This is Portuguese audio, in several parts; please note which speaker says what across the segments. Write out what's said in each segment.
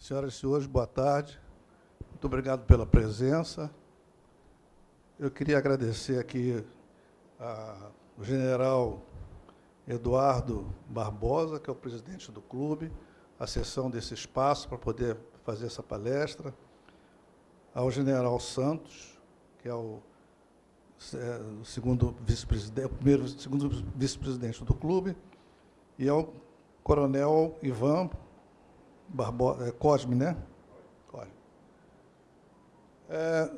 Speaker 1: Senhoras e senhores, boa tarde. Muito obrigado pela presença. Eu queria agradecer aqui ao general Eduardo Barbosa, que é o presidente do clube, a sessão desse espaço para poder fazer essa palestra, ao general Santos, que é o, é, segundo vice-presidente, primeiro segundo vice-presidente do clube, e ao coronel Ivan É, Cosme, né? É,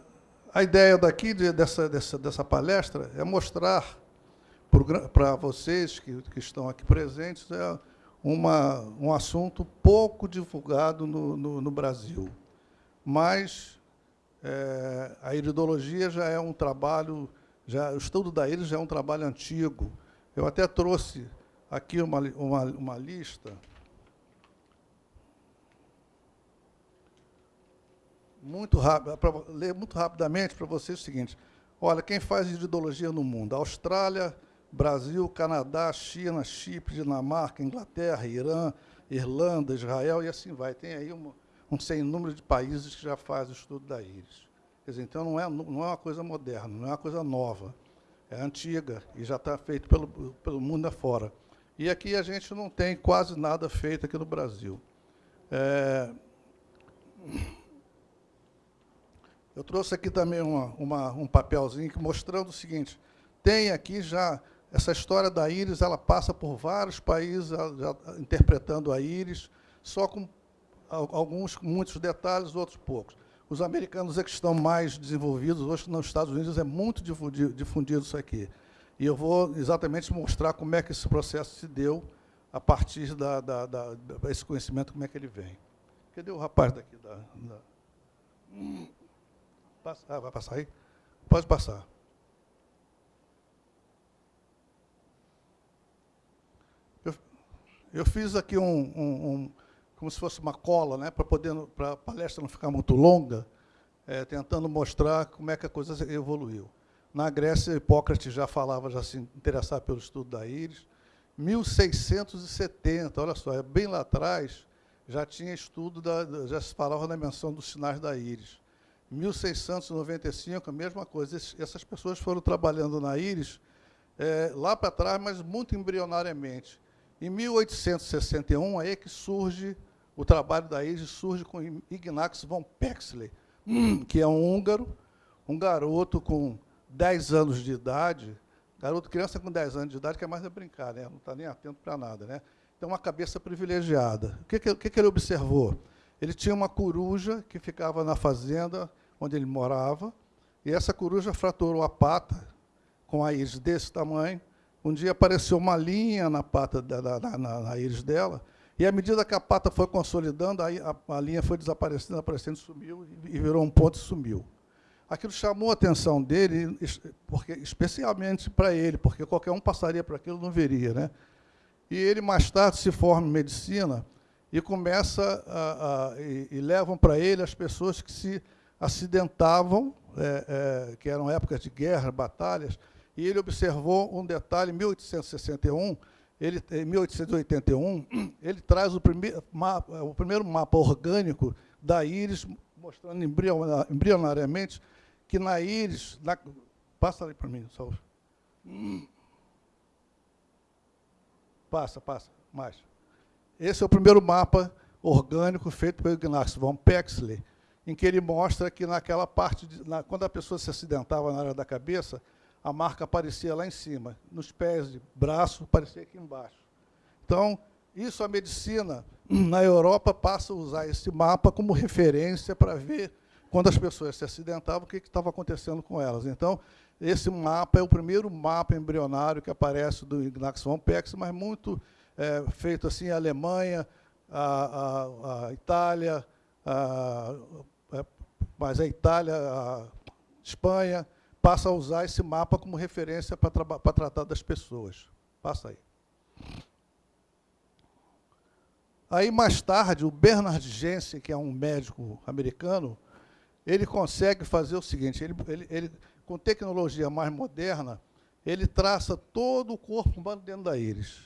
Speaker 1: a ideia daqui, de, dessa, dessa, dessa palestra, é mostrar para vocês que, que estão aqui presentes é uma, um assunto pouco divulgado no, no, no Brasil. Mas é, a iridologia já é um trabalho, já, o estudo da íris já é um trabalho antigo. Eu até trouxe aqui uma, uma, uma lista muito rápido, para ler muito rapidamente para vocês o seguinte. Olha, quem faz iridologia no mundo? Austrália, Brasil, Canadá, China, Chipre, Dinamarca, Inglaterra, Irã, Irlanda, Israel e assim vai. Tem aí um, um sem número de países que já fazem o estudo da íris. Quer dizer, então não é, não é uma coisa moderna, não é uma coisa nova. É antiga e já está feito pelo, pelo mundo afora. E aqui a gente não tem quase nada feito aqui no Brasil. É, eu trouxe aqui também uma, uma, um papelzinho mostrando o seguinte, tem aqui já, essa história da íris, ela passa por vários países já, interpretando a íris, só com alguns, muitos detalhes, outros poucos. Os americanos é que estão mais desenvolvidos, hoje nos Estados Unidos é muito difundido, difundido isso aqui. E eu vou exatamente mostrar como é que esse processo se deu a partir da, da, da, desse conhecimento, como é que ele vem. Cadê o rapaz daqui? Da, da... Ah, vai passar aí? Pode passar. Eu, eu fiz aqui um, um, um, como se fosse uma cola, né, para para a palestra não ficar muito longa, é, tentando mostrar como é que a coisa evoluiu. Na Grécia, Hipócrates já falava, já se interessava pelo estudo da íris. 1670, olha só, é bem lá atrás, já tinha estudo, da, já se falava da menção dos sinais da íris. 1695, a mesma coisa. essas pessoas foram trabalhando na íris é, lá para trás, mas muito embrionariamente. Em 1861, aí é que surge o trabalho da íris, surge com Ignaz von Pexley, que é um húngaro, um garoto com 10 anos de idade, garoto, criança com 10 anos de idade, quer mais é brincar, né? não está nem atento para nada. Né? Tem uma cabeça privilegiada. O que, que, que ele observou? Ele tinha uma coruja que ficava na fazenda onde ele morava, e essa coruja fraturou a pata com a íris desse tamanho. Um dia apareceu uma linha na pata, da, na, na, na íris dela, e à medida que a pata foi consolidando, a, a, a linha foi desaparecendo, aparecendo, sumiu, e virou um ponto e sumiu. Aquilo chamou a atenção dele, porque, especialmente para ele, porque qualquer um passaria por aquilo não veria. Né? E ele, mais tarde, se forma em medicina e começa a, a e, e levam para ele as pessoas que se acidentavam, é, é, que eram épocas de guerra, batalhas, e ele observou um detalhe, em 1861, ele, em 1881, ele traz o primeiro, mapa, o primeiro mapa orgânico da íris, mostrando embrionariamente que na íris... Na, passa ali para mim. Passa, passa, mais. Esse é o primeiro mapa orgânico feito pelo Ignaz von Pexley, em que ele mostra que naquela parte, de, na, quando a pessoa se acidentava na área da cabeça, a marca aparecia lá em cima, nos pés, de braço, aparecia aqui embaixo. Então, isso a medicina na Europa passa a usar esse mapa como referência para ver quando as pessoas se acidentavam, o que estava acontecendo com elas. Então, esse mapa é o primeiro mapa embrionário que aparece do Ignaz von Pex, mas muito é, feito assim, a Alemanha, a, a, a Itália, a, mas a Itália, a Espanha, passa a usar esse mapa como referência para, tratar das pessoas. Passa aí. Aí, mais tarde, o Bernard Jensen, que é um médico americano, ele consegue fazer o seguinte, ele, ele, ele, com tecnologia mais moderna, ele traça todo o corpo humano dentro da íris.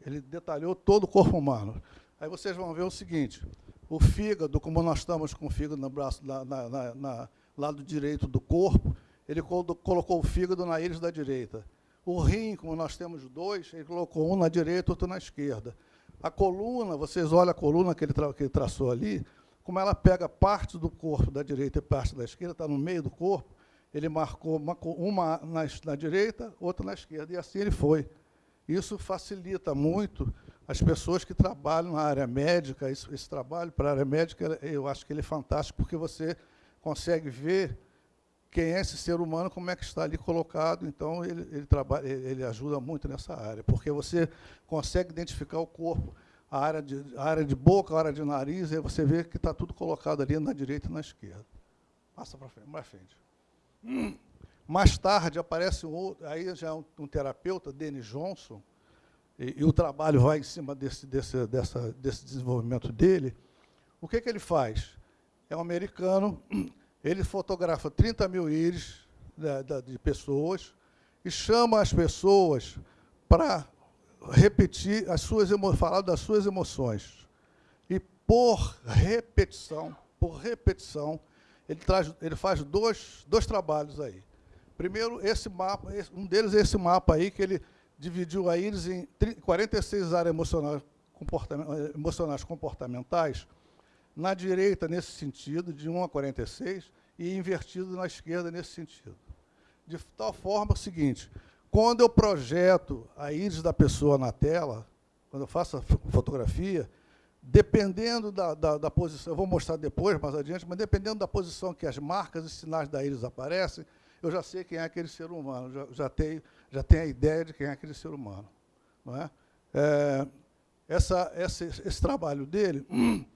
Speaker 1: Ele detalhou todo o corpo humano. Aí vocês vão ver o seguinte, o fígado, como nós estamos com o fígado no braço, na, na, na, lado direito do corpo, ele colocou o fígado na íris da direita. O rim, como nós temos dois, ele colocou um na direita, outro na esquerda. A coluna, vocês olham a coluna que ele, tra que ele traçou ali, como ela pega parte do corpo da direita e parte da esquerda, está no meio do corpo, ele marcou uma, uma na, na, direita, outra na esquerda, e assim ele foi. Isso facilita muito as pessoas que trabalham na área médica, esse, esse trabalho para a área médica, eu acho que ele é fantástico, porque você consegue ver quem é esse ser humano, como é que está ali colocado, então ele, ele, trabalha, ele ajuda muito nessa área, porque você consegue identificar o corpo, a área de, a área de boca, a área de nariz, e você vê que está tudo colocado ali na direita e na esquerda. Passa para frente, mais frente. Hum. Mais tarde aparece um outro, aí já é um, um terapeuta, Denis Johnson, e, e, o trabalho vai em cima desse, desse, dessa, desse desenvolvimento dele. O que, que ele faz? É um americano ele fotografa 30 mil íris de, de, de pessoas e chama as pessoas para repetir as suas falar das suas emoções. E por repetição, por repetição, ele, traz, ele faz dois, dois trabalhos aí. Primeiro, esse mapa, um deles é esse mapa aí, que ele dividiu a íris em 46 áreas emocionais, emocionais comportamentais, na direita nesse sentido, de 1 a 46, e invertido na esquerda nesse sentido. De tal forma o seguinte, quando eu projeto a íris da pessoa na tela, quando eu faço a fotografia, dependendo da, da, da, posição, eu vou mostrar depois, mais adiante, mas dependendo da posição que as marcas e sinais da íris aparecem, eu já sei quem é aquele ser humano, já, já, tenho, já tenho a ideia de quem é aquele ser humano. Não é? é essa, esse, esse trabalho dele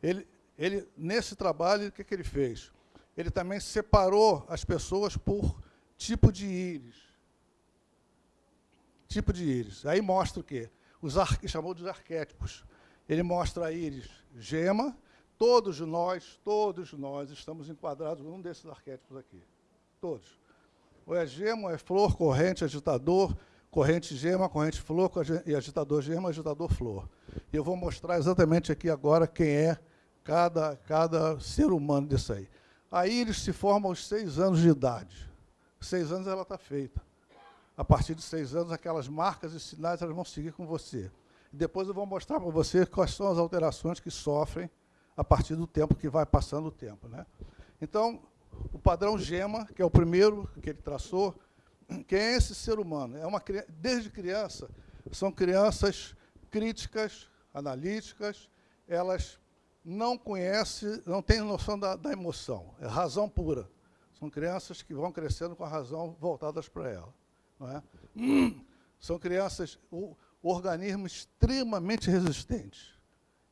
Speaker 1: ele, ele, nesse trabalho, o que, que ele fez? Ele também separou as pessoas por tipo de íris. Tipo de íris. Aí mostra o quê? Os chamou de arquétipos. Ele mostra a íris gema, todos nós, todos nós estamos enquadrados num desses arquétipos aqui. Todos. Ou é gema, ou é flor, corrente, agitador, corrente gema, corrente flor, e agitador gema, agitador flor. E eu vou mostrar exatamente aqui agora quem é cada, cada ser humano disso aí. A íris se forma aos seis anos de idade. Seis anos ela está feita. A partir de seis anos, aquelas marcas e sinais elas vão seguir com você. Depois eu vou mostrar para você quais são as alterações que sofrem a partir do tempo que vai passando o tempo. Né? Então, o padrão GEMA, que é o primeiro que ele traçou, quem é esse ser humano? É uma, desde criança, são crianças críticas, analíticas, elas não conhece, não tem noção da, da, emoção, é razão pura. São crianças que vão crescendo com a razão voltadas para ela. Não é? São crianças, o, o organismo extremamente resistente.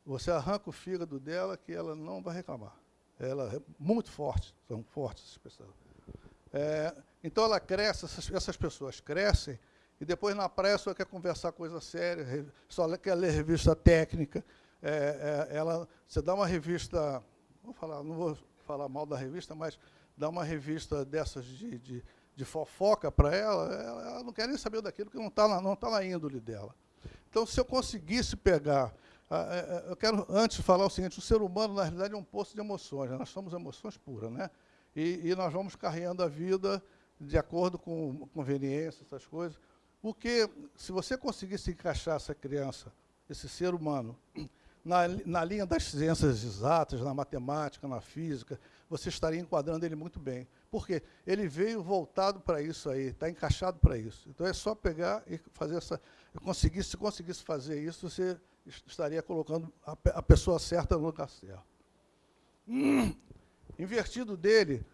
Speaker 1: Você arranca o fígado dela que ela não vai reclamar. Ela é muito forte, são fortes essas pessoas. É, então ela cresce, essas, essas, pessoas crescem, e depois na praia só quer conversar coisa séria, só quer ler revista técnica, é, é, ela, você dá uma revista, vou falar, não vou falar mal da revista, mas dá uma revista dessas de, de, de fofoca para ela, ela, ela, não quer nem saber daquilo que não está na, não tá na índole dela. Então, se eu conseguisse pegar... É, é, eu quero, antes, falar o seguinte, o ser humano, na realidade, é um poço de emoções, né? nós somos emoções puras, né? E, e, nós vamos carregando a vida de acordo com conveniência, essas coisas. Porque, se você conseguisse encaixar essa criança, esse ser humano, na, na linha das ciências exatas, na matemática, na física, você estaria enquadrando ele muito bem. Porque ele veio voltado para isso aí, está encaixado para isso. Então é só pegar e fazer essa. Conseguir, se conseguisse fazer isso, você estaria colocando a, a pessoa certa no certo. Hum, invertido dele,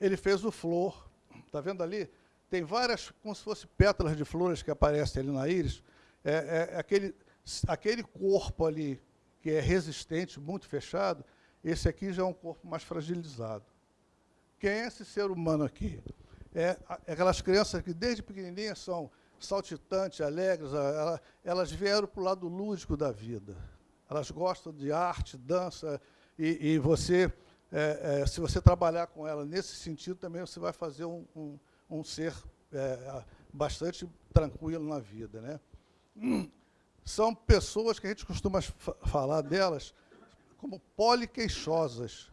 Speaker 1: ele fez o flor. Está vendo ali? Tem várias, como se fossem pétalas de flores que aparecem ali na íris. É, é, é aquele, aquele corpo ali que é resistente, muito fechado, esse aqui já é um corpo mais fragilizado. Quem é esse ser humano aqui? É, é aquelas crianças que desde pequenininhas são saltitantes, alegres, elas vieram para o lado lúdico da vida. Elas gostam de arte, dança, e, e você, é, é, se você trabalhar com ela nesse sentido, também você vai fazer um, um, um ser é, bastante tranquilo na vida. Né? são pessoas que a gente costuma falar delas como poliqueixosas.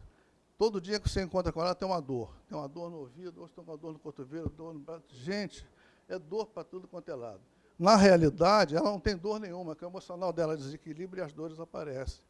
Speaker 1: Todo dia que você encontra com ela tem uma dor. Tem uma dor no ouvido, hoje tem uma dor no cotovelo, dor no braço. Gente, é dor para tudo quanto é lado. Na realidade, ela não tem dor nenhuma, que o emocional dela desequilibra e as dores aparecem.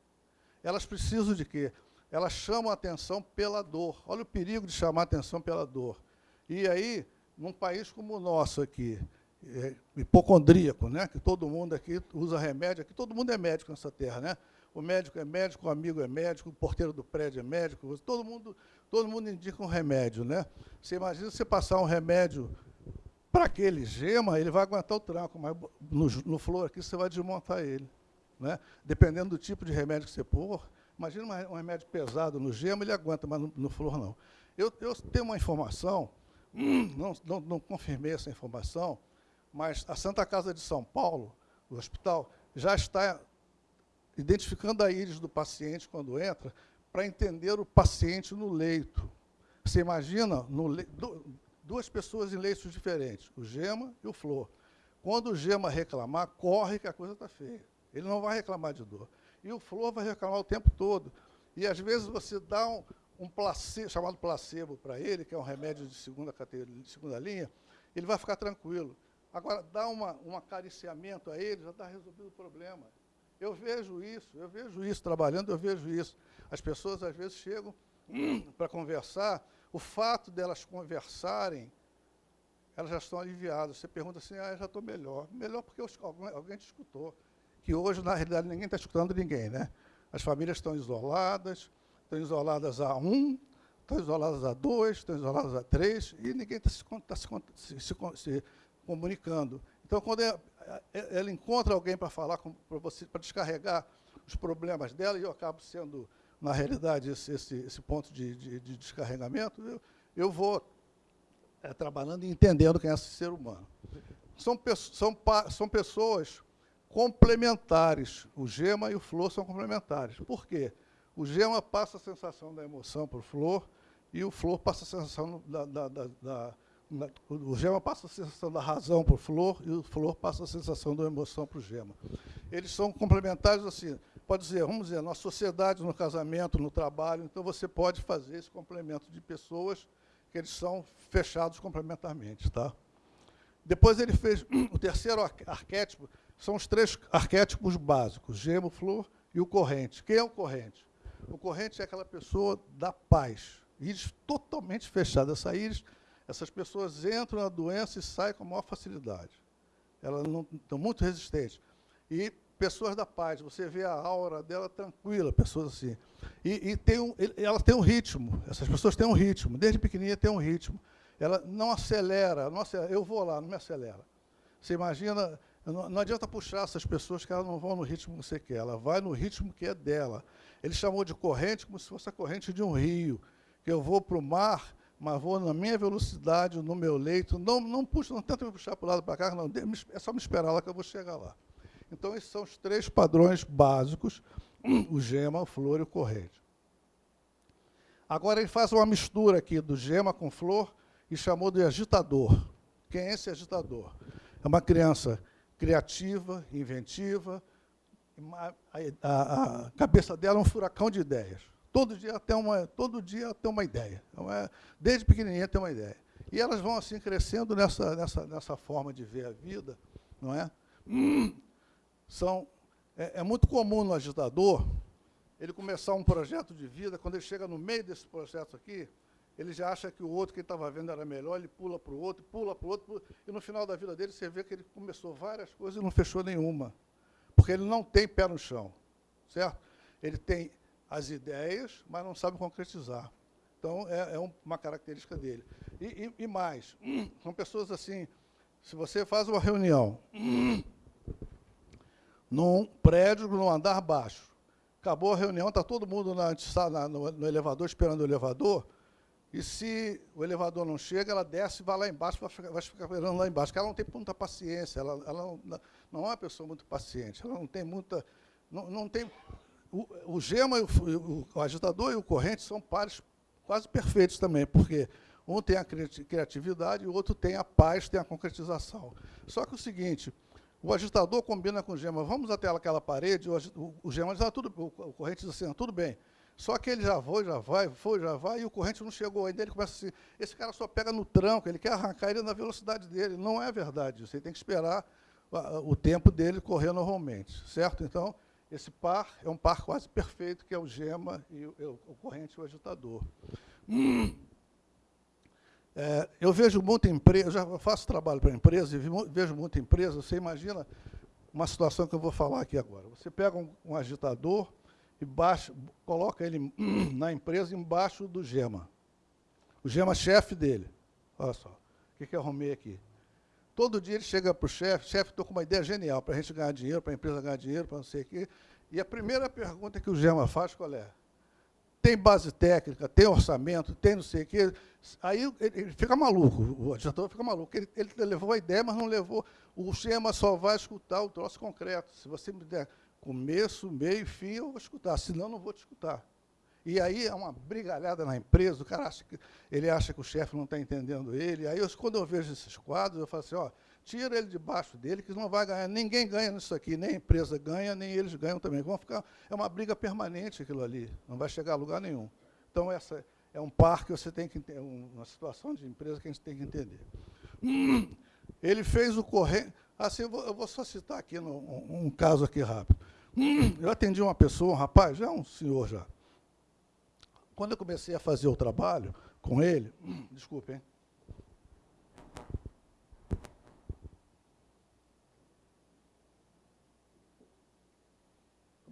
Speaker 1: Elas precisam de quê? Elas chamam a atenção pela dor. Olha o perigo de chamar a atenção pela dor. E aí, num país como o nosso aqui, é, hipocondríaco, né? que todo mundo aqui usa remédio, aqui todo mundo é médico nessa terra, né? O médico é médico, o amigo é médico, o porteiro do prédio é médico, todo mundo, todo mundo indica um remédio, né? Você imagina você passar um remédio para aquele gema, ele vai aguentar o tranco, mas no, no flor aqui você vai desmontar ele. Né? Dependendo do tipo de remédio que você pôr, imagina um remédio pesado no gema, ele aguenta, mas no, no flor não. Eu, eu, tenho uma informação, não, não, não confirmei essa informação, mas a Santa Casa de São Paulo, o hospital, já está identificando a íris do paciente quando entra, para entender o paciente no leito. Você imagina, no leito, duas pessoas em leitos diferentes, o Gema e o Flor. Quando o Gema reclamar, corre que a coisa está feia. Ele não vai reclamar de dor. E o Flor vai reclamar o tempo todo. E, às vezes, você dá um, um placebo, chamado placebo para ele, que é um remédio de segunda, categoria, de segunda linha, ele vai ficar tranquilo. Agora, dá uma, um acariciamento a ele, já está resolvido o problema. Eu vejo isso, eu vejo isso trabalhando, eu vejo isso. As pessoas, às vezes, chegam hum, para conversar, o fato delas conversarem, elas já estão aliviadas. Você pergunta assim, ah, já estou melhor. Melhor porque alguém, te escutou. Que hoje, na realidade, ninguém está escutando ninguém. Né? As famílias estão isoladas, estão isoladas a um, estão isoladas a dois, estão isoladas a três, e ninguém está se, tá se, se, se, comunicando. Então, quando ela, ela encontra alguém para falar, para descarregar os problemas dela, e eu acabo sendo na realidade, esse, esse, esse ponto de, de, de, descarregamento, eu, eu vou é, trabalhando e entendendo quem é esse ser humano. São, são, são pessoas complementares. O gema e o flor são complementares. Por quê? O gema passa a sensação da emoção para o flor e o flor passa a sensação da, da, da, da o gema passa a sensação da razão para o flor e o flor passa a sensação da emoção para o gema. Eles são complementares assim pode dizer, vamos dizer, na sociedade, no casamento, no trabalho, então você pode fazer esse complemento de pessoas que eles são fechados complementarmente. Tá? Depois ele fez o terceiro arquétipo, são os três arquétipos básicos, gemo, flor e o corrente. Quem é o corrente? O corrente é aquela pessoa da paz, íris totalmente fechada. Essa íris, essas pessoas entram na doença e saem com a maior facilidade. Elas não estão muito resistentes. E pessoas da paz, você vê a aura dela tranquila, pessoas assim. E, e tem um, ela tem um ritmo, essas pessoas têm um ritmo, desde pequenininha tem um ritmo. Ela não acelera, não acelera, eu vou lá, não me acelera. Você imagina, não, não, adianta puxar essas pessoas que elas não vão no ritmo que você quer, ela vai no ritmo que é dela. Ele chamou de corrente como se fosse a corrente de um rio, que eu vou para o mar, mas vou na minha velocidade, no meu leito, não, não puxa, não tenta me puxar para o lado para cá, não, é só me esperar lá que eu vou chegar lá. Então, esses são os três padrões básicos, o gema, o flor e o corrente. Agora, ele faz uma mistura aqui do gema com flor e chamou de agitador. Quem é esse agitador? É uma criança criativa, inventiva, a, a, a cabeça dela é um furacão de ideias. Todo dia tem uma, todo dia tem uma ideia. Então, é, desde pequenininha tem uma ideia. E elas vão assim crescendo nessa, nessa, nessa forma de ver a vida, não é? São, é, é muito comum no agitador ele começar um projeto de vida, quando ele chega no meio desse processo aqui, ele já acha que o outro que ele estava vendo era melhor, ele pula para o outro, pula para o outro, e no final da vida dele você vê que ele começou várias coisas e não fechou nenhuma, porque ele não tem pé no chão, certo? Ele tem as ideias, mas não sabe concretizar. Então, é, é uma característica dele. E, e, e mais, são pessoas assim, se você faz uma reunião num prédio, num andar baixo. Acabou a reunião, está todo mundo na, na, no, no, elevador, esperando o elevador, e se o elevador não chega, ela desce e vai lá embaixo, vai ficar, vai ficar esperando lá embaixo, porque ela não tem muita paciência, ela, ela não, não, é uma pessoa muito paciente, ela não tem muita... Não, não tem, o, o gema, o, o, agitador e o corrente são pares quase perfeitos também, porque um tem a criatividade e o outro tem a paz, tem a concretização. Só que o seguinte, O agitador combina com o gema, vamos até aquela parede, o, o, gema diz, ah, tudo, o, o corrente diz assim, ah, tudo bem. Só que ele já foi, já vai, foi, já vai, e o corrente não chegou ainda. Ele começa assim, esse cara só pega no tranco, ele quer arrancar ele na velocidade dele. Não é verdade, você tem que esperar o tempo dele correr normalmente, certo? Então, esse par é um par quase perfeito, que é o gema e o, o corrente e o agitador. Hum. É, eu vejo muita empresa, eu já faço trabalho para empresa e vejo muita empresa, você imagina uma situação que eu vou falar aqui agora. Você pega um, um agitador e baixa, coloca ele na empresa embaixo do gema. O gema chefe dele. Olha só, o que, que eu arrumei aqui? Todo dia ele chega para o chefe, chefe, estou com uma ideia genial para a gente ganhar dinheiro, para a empresa ganhar dinheiro, para não sei o quê. E a primeira pergunta que o Gema faz, qual é? Tem base técnica, tem orçamento, tem não sei o quê. Aí ele fica maluco, o adiantador fica maluco. Ele, ele levou a ideia, mas não levou. O Gema só vai escutar o troço concreto. Se você me der começo, meio fim, eu vou escutar, senão não vou te escutar. E aí é uma brigalhada na empresa, o cara acha que, ele acha que o chefe não está entendendo ele. Aí, eu, quando eu vejo esses quadros, eu falo assim, ó, tira ele debaixo dele, que não vai ganhar. Ninguém ganha nisso aqui, nem a empresa ganha, nem eles ganham também. Vão ficar, é uma briga permanente aquilo ali, não vai chegar a lugar nenhum. Então, essa é um par que você tem que entender, uma situação de empresa que a gente tem que entender. Ele fez o corrente. Assim, eu vou, eu vou só citar aqui no, um, um caso aqui rápido. Eu atendi uma pessoa, um rapaz, já um senhor já quando eu comecei a fazer o trabalho com ele, desculpe, hein?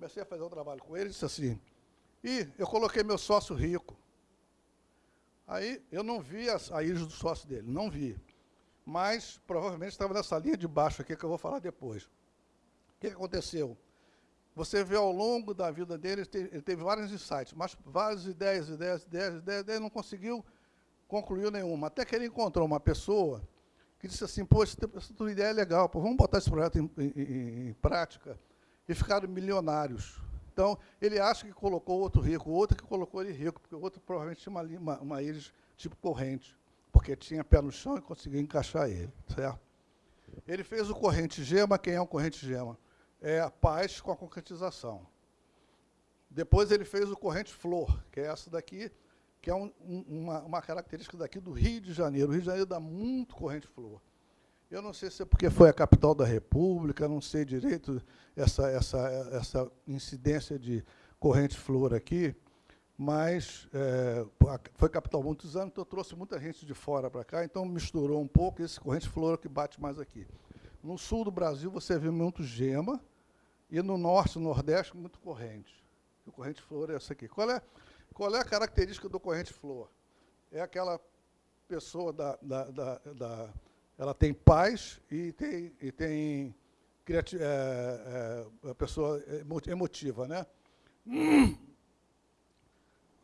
Speaker 1: Comecei a fazer o trabalho com ele disse assim, e eu coloquei meu sócio rico. Aí eu não vi a, a íris do sócio dele, não vi. Mas provavelmente estava nessa linha de baixo aqui que eu vou falar depois. O que aconteceu? Você vê ao longo da vida dele, ele teve, vários insights, mas várias ideias, ideias, ideias, ideias, ideias, não conseguiu concluir nenhuma. Até que ele encontrou uma pessoa que disse assim, pô, essa tua ideia é legal, pô, vamos botar esse projeto em, em, em, prática. E ficaram milionários. Então, ele acha que colocou outro rico, outro que colocou ele rico, porque o outro provavelmente tinha uma, uma, uma íris tipo corrente, porque tinha pé no chão e conseguiu encaixar ele, certo? Ele fez o corrente gema, quem é um corrente gema? é a paz com a concretização. Depois ele fez o corrente flor, que é essa daqui, que é um, uma, uma, característica daqui do Rio de Janeiro. O Rio de Janeiro dá muito corrente flor. Eu não sei se é porque foi a capital da República, não sei direito essa, essa, essa incidência de corrente flor aqui, mas é, foi capital muitos anos, então trouxe muita gente de fora para cá, então misturou um pouco esse corrente flor que bate mais aqui. No sul do Brasil, você vê muito gema, e no norte, no nordeste, muito corrente. O corrente flor é essa aqui. Qual é, qual é a característica do corrente flor? É aquela pessoa da, da, da, da ela tem paz e tem, e tem é, é, a pessoa emotiva, né?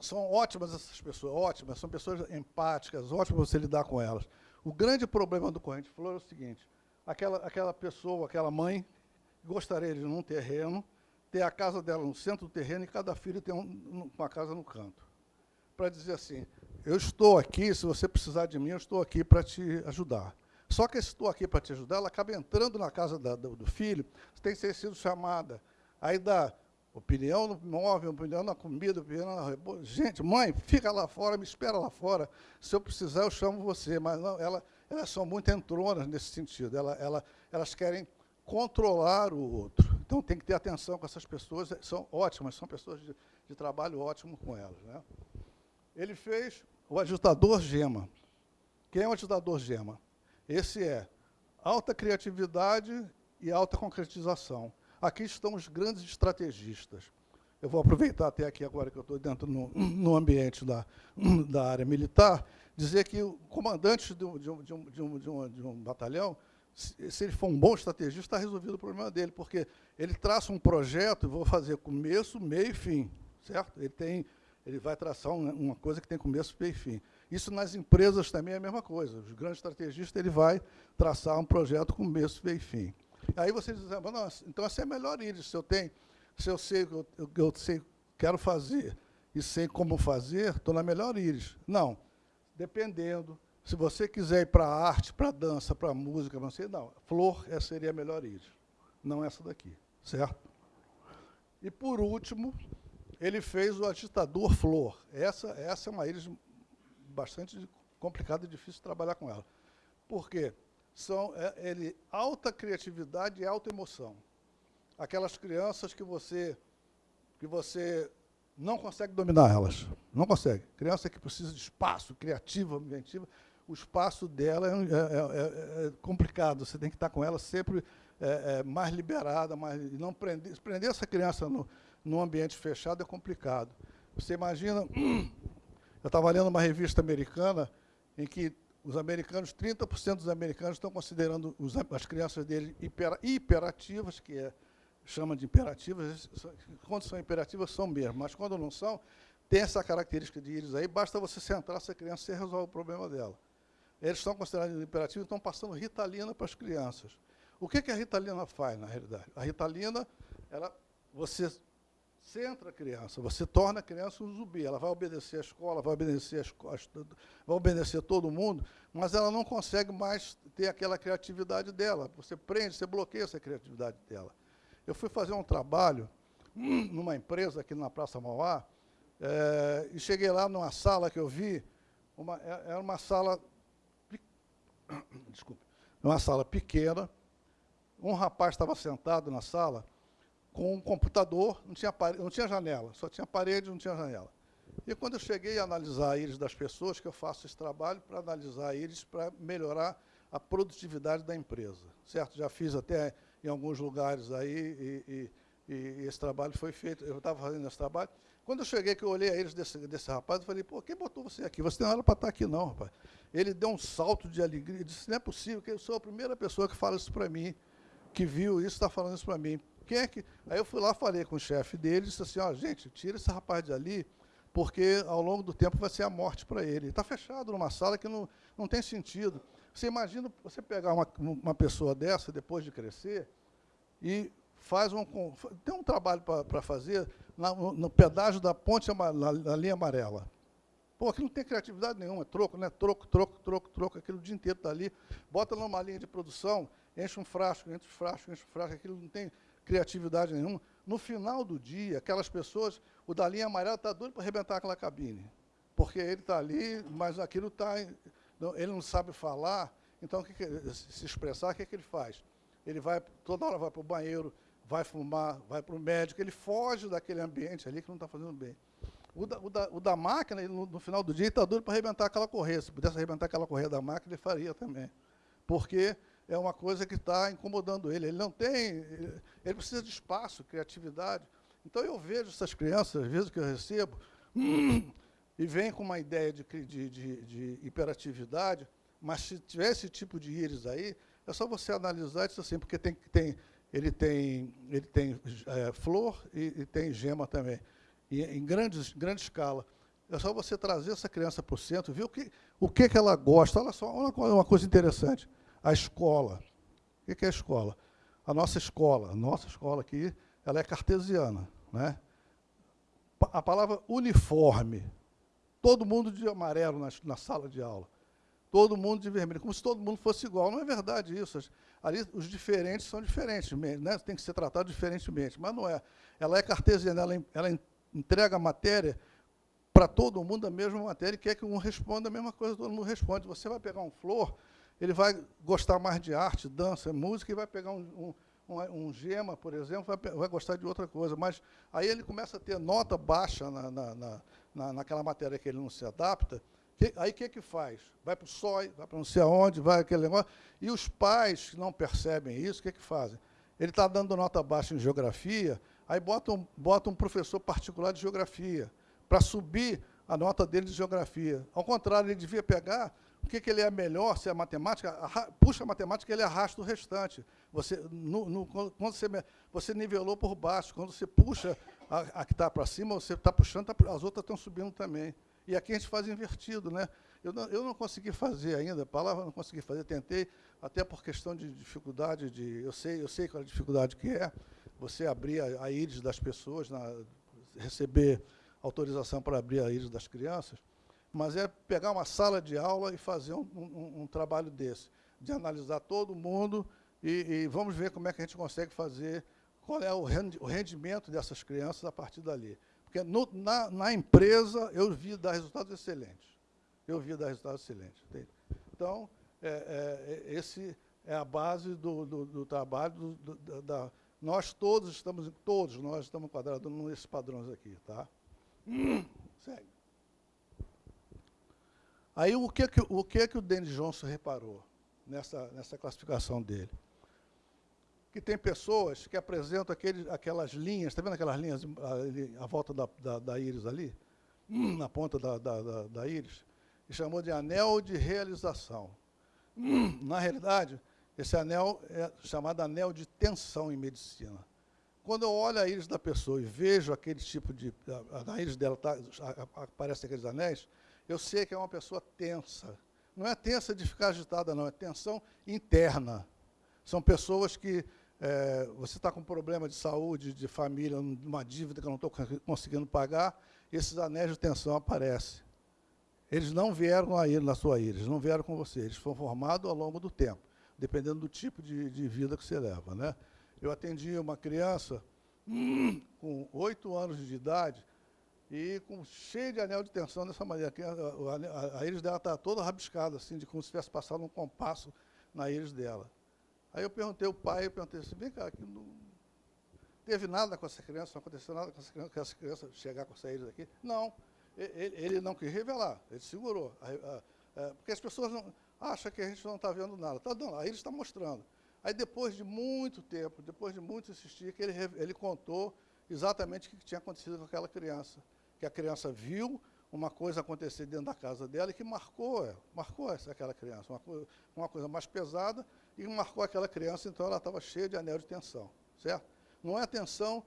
Speaker 1: São ótimas essas pessoas, ótimas, são pessoas empáticas, ótimas você lidar com elas. O grande problema do corrente flor é o seguinte, aquela, aquela pessoa, aquela mãe, gostaria de num terreno, ter a casa dela no centro do terreno e cada filho ter um, uma casa no canto. Para dizer assim, eu estou aqui, se você precisar de mim, eu estou aqui para te ajudar. Só que estou aqui para te ajudar, ela acaba entrando na casa da, do, do, filho, tem sido chamada. Aí dá opinião no móvel, opinião na comida, opinião na... Gente, mãe, fica lá fora, me espera lá fora. Se eu precisar, eu chamo você. Mas não, ela, elas são muito entronas nesse sentido. Ela, ela, elas querem controlar o outro. Então, tem que ter atenção com essas pessoas, são ótimas, são pessoas de, de trabalho ótimo com elas. Né? Ele fez o ajustador gema. Quem é o ajustador gema? Esse é alta criatividade e alta concretização. Aqui estão os grandes estrategistas. Eu vou aproveitar até aqui agora que eu estou dentro no, no ambiente da, da área militar, dizer que o comandante de um, de um, de um, de um, de um, de um batalhão, se, se ele for um bom estrategista, está resolvido o problema dele, porque ele traça um projeto, vou fazer começo, meio e fim, certo? Ele, tem, ele vai traçar uma, uma coisa que tem começo, meio e fim. Isso nas empresas também é a mesma coisa. Os grandes estrategistas ele vai traçar um projeto com começo, meio e fim. Aí você diz, ah, nossa, então essa é a melhor íris. Se eu tenho, se eu sei eu, eu sei, quero fazer e sei como fazer, estou na melhor íris. Não, dependendo, Se você quiser ir para a arte, para a dança, para a música, não sei, não. Flor essa seria a melhor íris, não essa daqui, certo? E, por último, ele fez o agitador flor. Essa, essa é uma íris bastante complicada e difícil trabalhar com ela. Por quê? São é, ele, alta criatividade e alta emoção. Aquelas crianças que você, que você não consegue dominar elas. Não consegue. Criança que precisa de espaço, criativa, inventiva, o espaço dela é, é, é, é complicado. Você tem que estar com ela sempre é, é, mais liberada, mais, não prender, prender essa criança no, num ambiente fechado é complicado. Você imagina, eu estava lendo uma revista americana em que os americanos, 30% dos americanos estão considerando os, as crianças deles hiper, hiperativas, que é, chama de imperativas, quando são imperativas são mesmo, mas quando não são, tem essa característica de íris aí, basta você centrar essa criança e resolve o problema dela. Eles estão considerados imperativos e estão passando ritalina para as crianças. O que, que a ritalina faz, na realidade? A ritalina, ela, você centra a criança, você torna a criança um zumbi. Ela vai obedecer a escola, vai obedecer, escola, vai obedecer todo mundo, mas ela não consegue mais ter aquela criatividade dela. Você prende, você bloqueia essa criatividade dela. Eu fui fazer um trabalho numa empresa aqui na Praça Mauá, é, e cheguei lá numa sala que eu vi, uma, é, era uma sala, desculpe, uma sala pequena, um rapaz estava sentado na sala, com um computador, não tinha, não tinha janela, só tinha parede, não tinha janela. E quando eu cheguei a analisar íris das pessoas, que eu faço esse trabalho para analisar íris para melhorar a produtividade da empresa, certo? Já fiz até em alguns lugares aí e, e, e esse trabalho foi feito, eu estava fazendo esse trabalho. Quando eu cheguei, que eu olhei a íris desse, desse rapaz, eu falei, pô, quem botou você aqui? Você não era para estar aqui não, rapaz. Ele deu um salto de alegria, disse, não é possível, que eu sou a primeira pessoa que fala isso para mim, que viu isso, está falando isso para mim. Quem é que... Aí eu fui lá, falei com o chefe dele, disse assim, ó, gente, tira esse rapaz de ali, porque ao longo do tempo vai ser a morte para ele. Está fechado numa sala que não, não tem sentido. Você imagina você pegar uma, uma pessoa dessa, depois de crescer, e faz um... Tem um trabalho para fazer na, no pedágio da ponte, na, na linha amarela. Pô, aquilo não tem criatividade nenhuma, é troco, né? Troco, troco, troco, troco, aquilo o dia inteiro está ali. Bota numa linha de produção, enche um frasco, enche um frasco, enche um frasco, aquilo não tem criatividade nenhuma. No final do dia, aquelas pessoas, o da linha amarela está doido para arrebentar aquela cabine. Porque ele está ali, mas aquilo está. Ele não sabe falar, então que, que se expressar, o que, que ele faz? Ele vai, toda hora vai para o banheiro, vai fumar, vai para o médico, ele foge daquele ambiente ali que não está fazendo bem. O da, o da, o da máquina, no, no, final do dia, está doido para arrebentar aquela correia. Se pudesse arrebentar aquela correia da máquina, ele faria também. Porque é uma coisa que está incomodando ele. Ele não tem, ele precisa de espaço, criatividade. Então eu vejo essas crianças, às vezes que eu recebo, e vem com uma ideia de, de, de, de, hiperatividade, mas se tiver esse tipo de íris aí, é só você analisar isso assim, porque tem, tem, ele tem, ele tem é, flor e, e, tem gema também, e, em grandes, grande escala. É só você trazer essa criança para o centro, ver o que, o que, que ela gosta. Olha só, uma coisa interessante a escola. O que é a escola? A nossa escola, a nossa escola aqui, ela é cartesiana. Né? A palavra uniforme, todo mundo de amarelo na, na sala de aula, todo mundo de vermelho, como se todo mundo fosse igual. Não é verdade isso. Ali os diferentes são diferentes, né? tem que ser tratado diferentemente, mas não é. Ela é cartesiana, ela, ela entrega a matéria para todo mundo a mesma matéria e quer que um responda a mesma coisa, todo mundo responde. Você vai pegar um flor, ele vai gostar mais de arte, dança, música, e vai pegar um, um, um gema, por exemplo, vai, vai, gostar de outra coisa. Mas aí ele começa a ter nota baixa na, na, na, naquela matéria que ele não se adapta, que, aí o que, que faz? Vai para o SOI, vai para não sei aonde, vai aquele negócio. E os pais que não percebem isso, o que, que fazem? Ele está dando nota baixa em geografia, aí bota um, bota um professor particular de geografia, para subir a nota dele de geografia. Ao contrário, ele devia pegar o que, ele é melhor, se é matemática, puxa a matemática, ele arrasta o restante. Você, no, no, quando você, você nivelou por baixo, quando você puxa a, a que está para cima, você está puxando, tá, as outras estão subindo também. E aqui a gente faz invertido. Né? Eu, não, eu não consegui fazer ainda, a palavra não consegui fazer, tentei, até por questão de dificuldade, de, eu, sei, eu sei qual é a dificuldade que é, você abrir a, a íris das pessoas, na, receber autorização para abrir a íris das crianças, mas é pegar uma sala de aula e fazer um, um, um trabalho desse, de analisar todo mundo e, e, vamos ver como é que a gente consegue fazer, qual é o rendimento dessas crianças a partir dali. Porque no, na, na, empresa eu vi dar resultados excelentes. Eu vi dar resultados excelentes. Entende? Então, é, é, é esse é a base do, do, do trabalho, do, da, nós todos estamos, todos nós estamos enquadrados nesses padrões aqui, tá? segue. Aí o que, o que, que o Denis Johnson reparou nessa, nessa classificação dele? Que tem pessoas que apresentam aquele, aquelas linhas, está vendo aquelas linhas à volta da, da, da íris ali? Na ponta da, da, da, íris? E chamou de anel de realização. Na realidade, esse anel é chamado anel de tensão em medicina. Quando eu olho a íris da pessoa e vejo aquele tipo de... A, a íris dela tá, aparece aqueles anéis, eu sei que é uma pessoa tensa. Não é tensa de ficar agitada, não, é tensão interna. São pessoas que é, você está com problema de saúde, de família, uma dívida que eu não estou conseguindo pagar, esses anéis de tensão aparecem. Eles não vieram aí na sua íris, não vieram com você, eles foram formados ao longo do tempo, dependendo do tipo de, de vida que você leva. Né? Eu atendi uma criança com oito anos de idade e com cheio de anel de tensão dessa maneira. A, a, a íris dela está toda rabiscada, assim, de como se tivesse passado um compasso na íris dela. Aí eu perguntei ao pai, eu perguntei assim, vem cá, que não teve nada com essa criança, não aconteceu nada com essa criança, com essa criança chegar com essa íris aqui? Não, ele, ele não quis revelar, ele segurou. É, porque as pessoas não, acham que a gente não está vendo nada. Tá, não, a íris está mostrando. Aí, depois de muito tempo, depois de muito insistir, que ele, ele contou exatamente o que tinha acontecido com aquela criança. Que a criança viu uma coisa acontecer dentro da casa dela e que marcou, marcou essa, aquela criança, uma coisa, uma coisa mais pesada e marcou aquela criança, então ela estava cheia de anel de tensão, certo? Não é tensão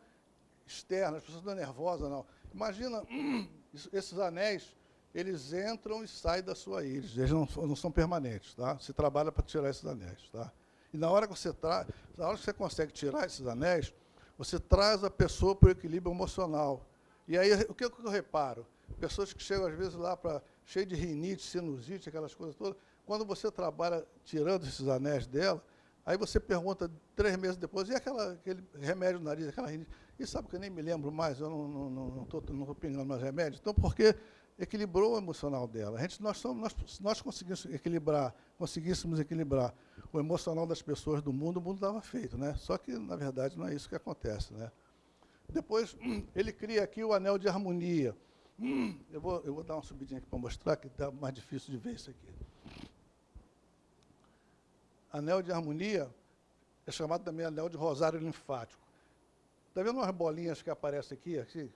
Speaker 1: externa, as pessoas estão nervosas, não. Imagina, esses anéis, eles entram e saem da sua íris, eles não, não são permanentes, tá? Se trabalha para tirar esses anéis, tá? E na hora que você traz, na hora que você consegue tirar esses anéis, você traz a pessoa para o equilíbrio emocional. E aí, o que, eu reparo? Pessoas que chegam, às vezes, lá para cheio de rinite, sinusite, aquelas coisas todas, quando você trabalha tirando esses anéis dela, aí você pergunta três meses depois, e aquela, aquele remédio no nariz, aquela rinite? E sabe que eu nem me lembro mais, eu não estou não, não, não, não pingando mais remédios? Então, porque equilibrou o emocional dela. A gente, nós, somos, nós, nós conseguimos equilibrar, conseguíssemos equilibrar o emocional das pessoas do mundo, o mundo estava feito. Né? Só que, na verdade, não é isso que acontece. Né? Depois, ele cria aqui o anel de harmonia. Eu vou, eu vou dar uma subidinha aqui para mostrar, que está mais difícil de ver isso aqui. Anel de harmonia é chamado também anel de rosário linfático. Está vendo umas bolinhas que aparecem aqui, aqui?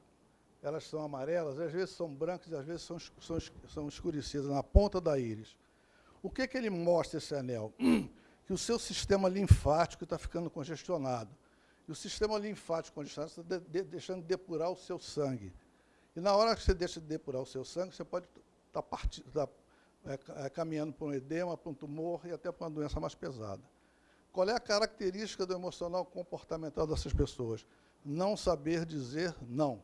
Speaker 1: elas são amarelas, às vezes são brancas e às vezes são, são, são escurecidas na ponta da íris. O que, que ele mostra, esse anel? Que o seu sistema linfático está ficando congestionado. E o sistema linfático congestionado está de, de, deixando de depurar o seu sangue. E na hora que você deixa de depurar o seu sangue, você pode estar tá tá, é, é, caminhando para um edema, para um tumor e até para uma doença mais pesada. Qual é a característica do emocional comportamental dessas pessoas? Não saber dizer não.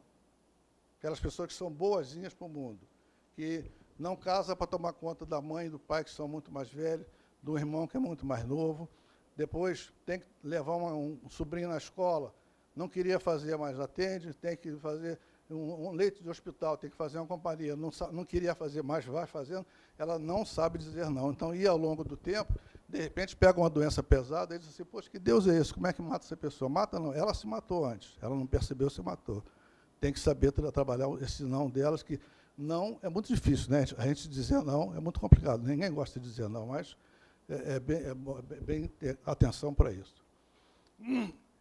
Speaker 1: Aquelas pessoas que são boazinhas para o mundo, que não casa para tomar conta da mãe e do pai, que são muito mais velhos, do irmão, que é muito mais novo. Depois tem que levar uma, um sobrinho na escola, não queria fazer, mas atende, tem que fazer um, um leito de hospital, tem que fazer uma companhia, não, não queria fazer, mas vai fazendo, ela não sabe dizer não. Então, ia ao longo do tempo, de repente pega uma doença pesada e diz assim, poxa, que Deus é esse? Como é que mata essa pessoa? Mata não, ela se matou antes, ela não percebeu, se matou tem que saber tra trabalhar esse não delas, que não é muito difícil, né? A gente dizer não é muito complicado. Ninguém gosta de dizer não, mas é, é bem, é, é bem ter atenção para isso.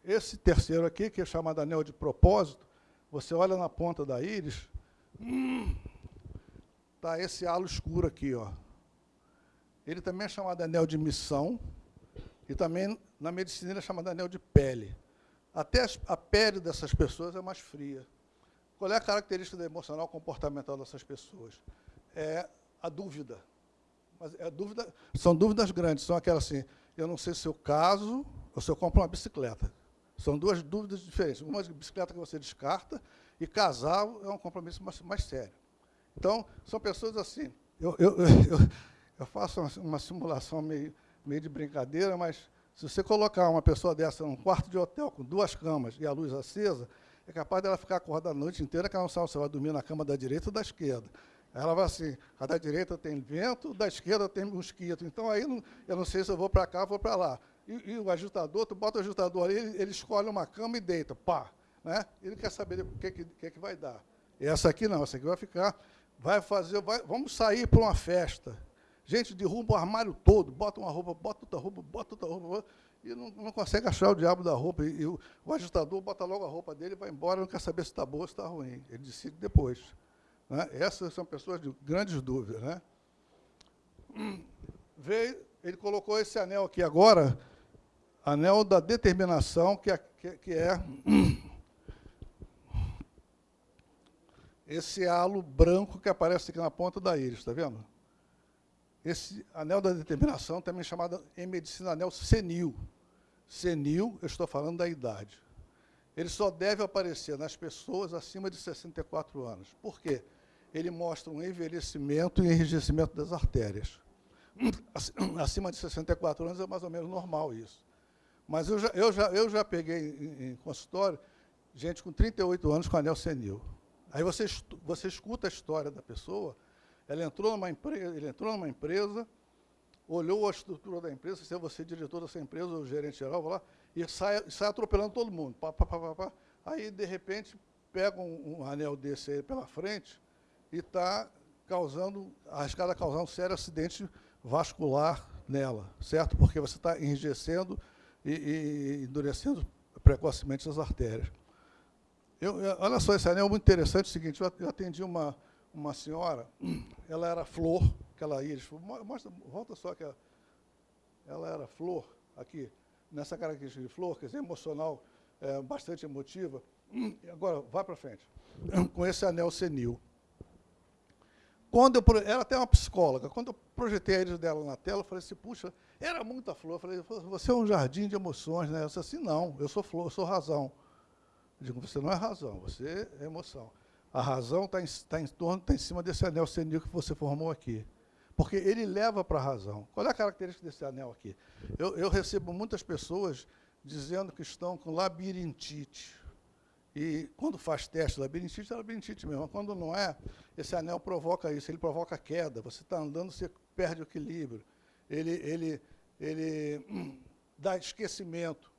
Speaker 1: Esse terceiro aqui, que é chamado anel de propósito, você olha na ponta da íris, está esse halo escuro aqui, ó. Ele também é chamado anel de missão, e também na medicina ele é chamado anel de pele. Até a pele dessas pessoas é mais fria. Qual é a característica emocional comportamental dessas pessoas? É a dúvida. Mas é dúvida, são dúvidas grandes, são aquelas assim, eu não sei se eu caso ou se eu compro uma bicicleta. São duas dúvidas diferentes. Uma bicicleta que você descarta e casar é um compromisso mais, mais sério. Então, são pessoas assim. Eu, eu, eu, eu faço uma, uma simulação meio, meio de brincadeira, mas se você colocar uma pessoa dessa num quarto de hotel com duas camas e a luz acesa, é capaz dela ficar acordada a noite inteira, que ela não sabe se vai dormir na cama da direita ou da esquerda. Ela vai assim, a da direita tem vento, da esquerda tem mosquito. Então, aí eu não sei se eu vou para cá ou vou para lá. E, e, o agitador, tu bota o agitador ali, ele, ele, escolhe uma cama e deita, pá. Né? Ele quer saber o que, que, que, que vai dar. E essa aqui não, essa aqui vai ficar, vai fazer, vai, vamos sair para uma festa. Gente derruba o armário todo, bota uma roupa, bota outra roupa, bota outra roupa, e não, não consegue achar o diabo da roupa. E, e o, o, agitador bota logo a roupa dele, vai embora, não quer saber se está boa ou se está ruim. Ele decide depois. Né? Essas são pessoas de grandes dúvidas. Né? Veio, ele colocou esse anel aqui agora, anel da determinação, que é, que é esse halo branco que aparece aqui na ponta da íris, está vendo? Esse anel da determinação, também chamado em medicina anel senil. Senil, eu estou falando da idade. Ele só deve aparecer nas pessoas acima de 64 anos. Por quê? Ele mostra um envelhecimento e enrijecimento das artérias. Acima de 64 anos é mais ou menos normal isso. Mas eu já, eu já, eu já peguei em, consultório gente com 38 anos com anel senil. Aí você, você escuta a história da pessoa, ela entrou numa empresa, ele entrou numa empresa, olhou a estrutura da empresa, se é você diretor dessa empresa, ou gerente geral, lá, e sai, sai atropelando todo mundo. Pá, pá, pá, pá, Aí, de repente, pega um, um anel desse aí pela frente e está causando, arriscado a causar um sério acidente vascular nela, certo? Porque você está enrijecendo e, e endurecendo precocemente as artérias. Eu, olha só, esse anel é muito interessante, é o seguinte, eu atendi uma, uma senhora, ela era flor, aquela íris, mostra, volta só que ela, ela era flor, aqui, nessa característica de flor, quer dizer, emocional, é, bastante emotiva. Agora, vai para frente. Com esse anel senil. Quando eu, ela até uma psicóloga, quando eu projetei a íris dela na tela, eu falei assim, puxa, era muita flor. Eu falei, você é um jardim de emoções, né? Eu disse assim, não, eu sou flor, eu sou razão. Eu digo, você não é razão, você é emoção. A razão está em, tá em torno, está em cima desse anel senil que você formou aqui. Porque ele leva para a razão. Qual é a característica desse anel aqui? Eu, eu recebo muitas pessoas dizendo que estão com labirintite. E quando faz teste, labirintite é labirintite mesmo. Quando não é, esse anel provoca isso, ele provoca queda. Você está andando, você perde o equilíbrio. Ele, ele, ele hum, dá esquecimento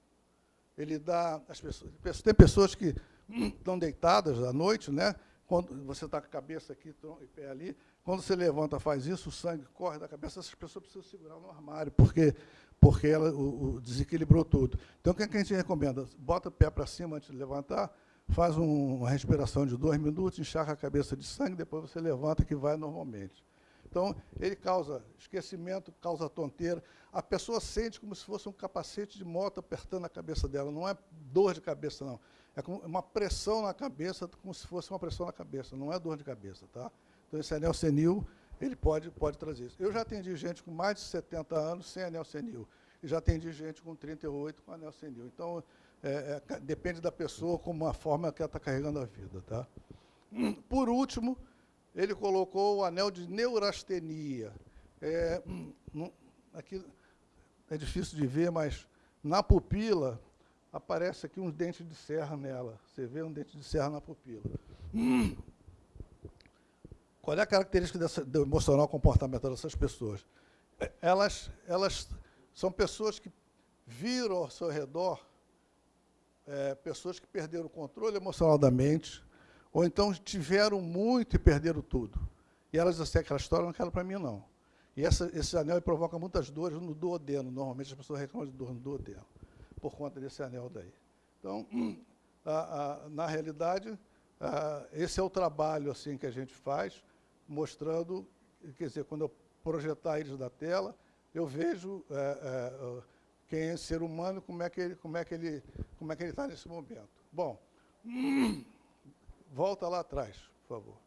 Speaker 1: ele dá as pessoas. Tem pessoas que estão deitadas à noite, né? Quando você está com a cabeça aqui e pé ali, quando você levanta, faz isso, o sangue corre da cabeça, essas pessoas precisam segurar no armário, porque porque ela o, o desequilibrou tudo. Então, o que, é que a gente recomenda? Bota o pé para cima antes de levantar, faz um, uma respiração de dois minutos, encharca a cabeça de sangue, depois você levanta, que vai normalmente. Então, ele causa esquecimento, causa tonteira. A pessoa sente como se fosse um capacete de moto apertando a cabeça dela. Não é dor de cabeça, não. É uma pressão na cabeça, como se fosse uma pressão na cabeça. Não é dor de cabeça, tá? Então, esse anel senil, ele pode, pode trazer isso. Eu já atendi gente com mais de 70 anos sem anel senil. E já atendi gente com 38 com anel senil. Então, é, é, depende da pessoa, como a forma que ela está carregando a vida, tá? Por último, ele colocou o anel de neurastenia. É, aqui é difícil de ver, mas na pupila aparece aqui uns dentes de serra nela. Você vê um dente de serra na pupila. Qual é a característica dessa, do emocional comportamental dessas pessoas? Elas, elas são pessoas que viram ao seu redor é, pessoas que perderam o controle emocional da mente, ou então tiveram muito e perderam tudo. E elas disseram aquela história, não quero para mim, não. E essa, esse anel provoca muitas dores no duodeno. Normalmente as pessoas reclamam de dor no duodeno, por conta desse anel daí. Então, a, a, na realidade, a, esse é o trabalho assim que a gente faz, mostrando, quer dizer, quando eu projetar eles da tela, eu vejo é, é, quem é ser humano, como é que ele como é que ele como é que ele está nesse momento. Bom, Volta lá atrás, por favor.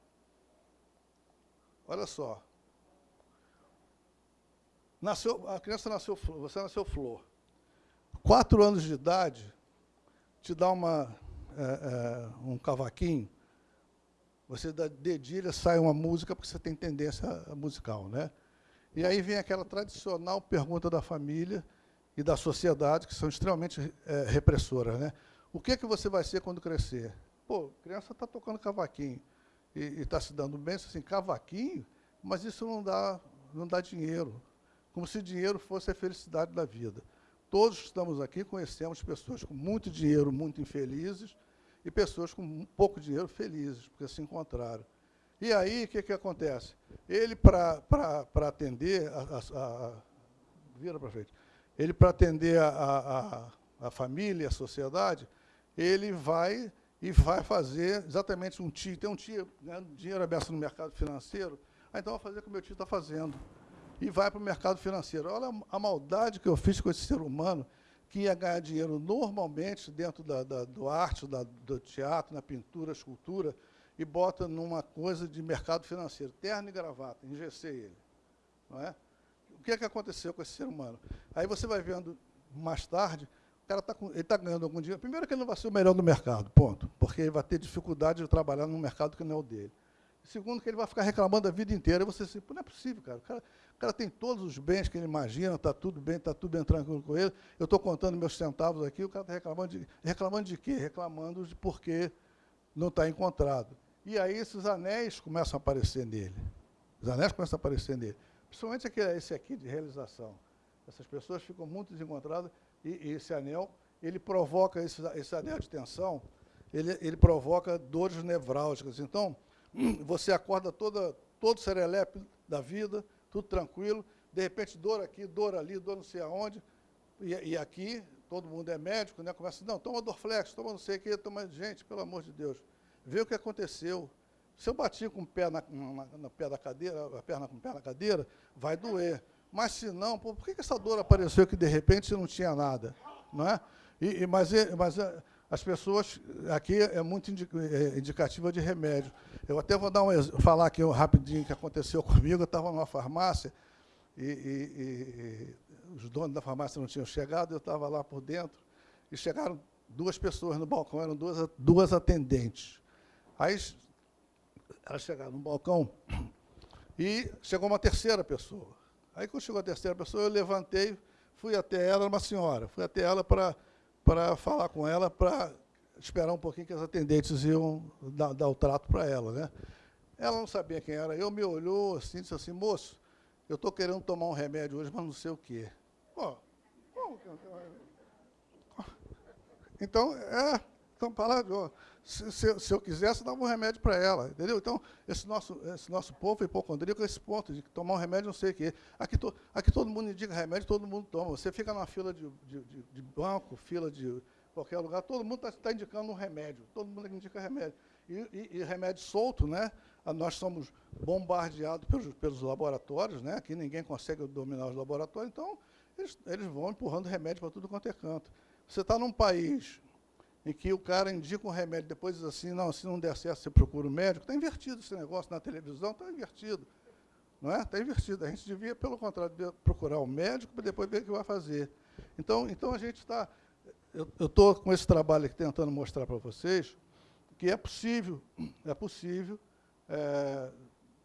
Speaker 1: Olha só. Nasceu, a criança nasceu, você nasceu flor. Quatro anos de idade, te dá uma, é, é, um cavaquinho, Você da dedilha sai uma música porque você tem tendência musical, né? E aí vem aquela tradicional pergunta da família e da sociedade, que são extremamente é, repressoras, né? O que, é que você vai ser quando crescer? Pô, criança está tocando cavaquinho e está se dando bem, assim, cavaquinho, mas isso não dá, não dá dinheiro. Como se dinheiro fosse a felicidade da vida. Todos estamos aqui conhecemos pessoas com muito dinheiro, muito infelizes, e pessoas com pouco dinheiro felizes, porque se encontraram. E aí, o que, que acontece? Ele, para atender a, a, a, Vira para frente. Ele, para atender a, a, a família, a sociedade, ele vai e vai fazer exatamente um tio. Tem um tio ganhando dinheiro aberto no mercado financeiro, ah, então vou fazer o que meu tio está fazendo. E vai para o mercado financeiro. Olha a maldade que eu fiz com esse ser humano, que ia ganhar dinheiro normalmente dentro da, da do arte, da, do teatro, na pintura, escultura, e bota numa coisa de mercado financeiro, terno e gravata, engessei ele. Não é? O que, é que aconteceu com esse ser humano? Aí você vai vendo mais tarde cara está tá ganhando algum dinheiro. Primeiro que ele não vai ser o melhor do mercado, ponto. Porque ele vai ter dificuldade de trabalhar num mercado que não é o dele. Segundo, que ele vai ficar reclamando a vida inteira. E você assim, não é possível, cara. O, cara. o cara tem todos os bens que ele imagina, está tudo bem, está tudo bem tranquilo com ele. Eu estou contando meus centavos aqui, o cara está reclamando de. Reclamando de quê? Reclamando de porque não está encontrado. E aí esses anéis começam a aparecer nele. Os anéis começam a aparecer nele. Principalmente esse aqui de realização. Essas pessoas ficam muito desencontradas e, esse anel, ele provoca, esse, esse anel de tensão, ele, ele provoca dores nevrálgicas. Então, você acorda toda, todo serelepe da vida, tudo tranquilo, de repente dor aqui, dor ali, dor não sei aonde, e, e aqui, todo mundo é médico, né? começa, não, toma Dorflex, toma não sei o quê, toma, gente, pelo amor de Deus, vê o que aconteceu. Se eu bati com o pé na, na, na pé da cadeira, a perna com o pé na cadeira, vai doer. Mas se não, por que essa dor apareceu que de repente não tinha nada? Não é? E, e mas, mas eh, as pessoas, aqui é muito é indicativa de remédio. Eu até vou dar um, falar aqui rapidinho que aconteceu comigo. Eu estava numa farmácia e, e, e, os donos da farmácia não tinham chegado, eu estava lá por dentro e chegaram duas pessoas no balcão, eram duas, duas atendentes. Aí elas chegaram no balcão e chegou uma terceira pessoa. Aí, quando chegou a terceira pessoa, eu levantei, fui até ela, uma senhora, fui até ela para falar com ela, para esperar um pouquinho que as atendentes iam dar, dar o trato para ela. Né? Ela não sabia quem era eu, me olhou assim, disse assim, moço, eu estou querendo tomar um remédio hoje, mas não sei o quê. Que. Então, é, então, palavra, se, se, se, eu quisesse, dava um remédio para ela, entendeu? Então, esse nosso, esse nosso povo hipocondríaco é esse ponto, de tomar um remédio não sei o quê. Aqui, to, aqui todo mundo indica remédio, todo mundo toma. Você fica numa fila de, de, de, de banco, fila de qualquer lugar, todo mundo está tá indicando um remédio, todo mundo indica remédio. E, e, e, remédio solto, né? Ah, nós somos bombardeados pelos, pelos laboratórios, né? aqui ninguém consegue dominar os laboratórios, então eles, eles vão empurrando remédio para tudo quanto é canto. Você está num país em que o cara indica um remédio, depois diz assim, não, se não der certo, você procura o um médico. Está invertido esse negócio na televisão, está invertido. Não é? Está invertido. A gente devia, pelo contrário, procurar o um médico para depois ver o que vai fazer. Então, então a gente está... Eu estou com esse trabalho aqui tentando mostrar para vocês que é possível, é possível, é,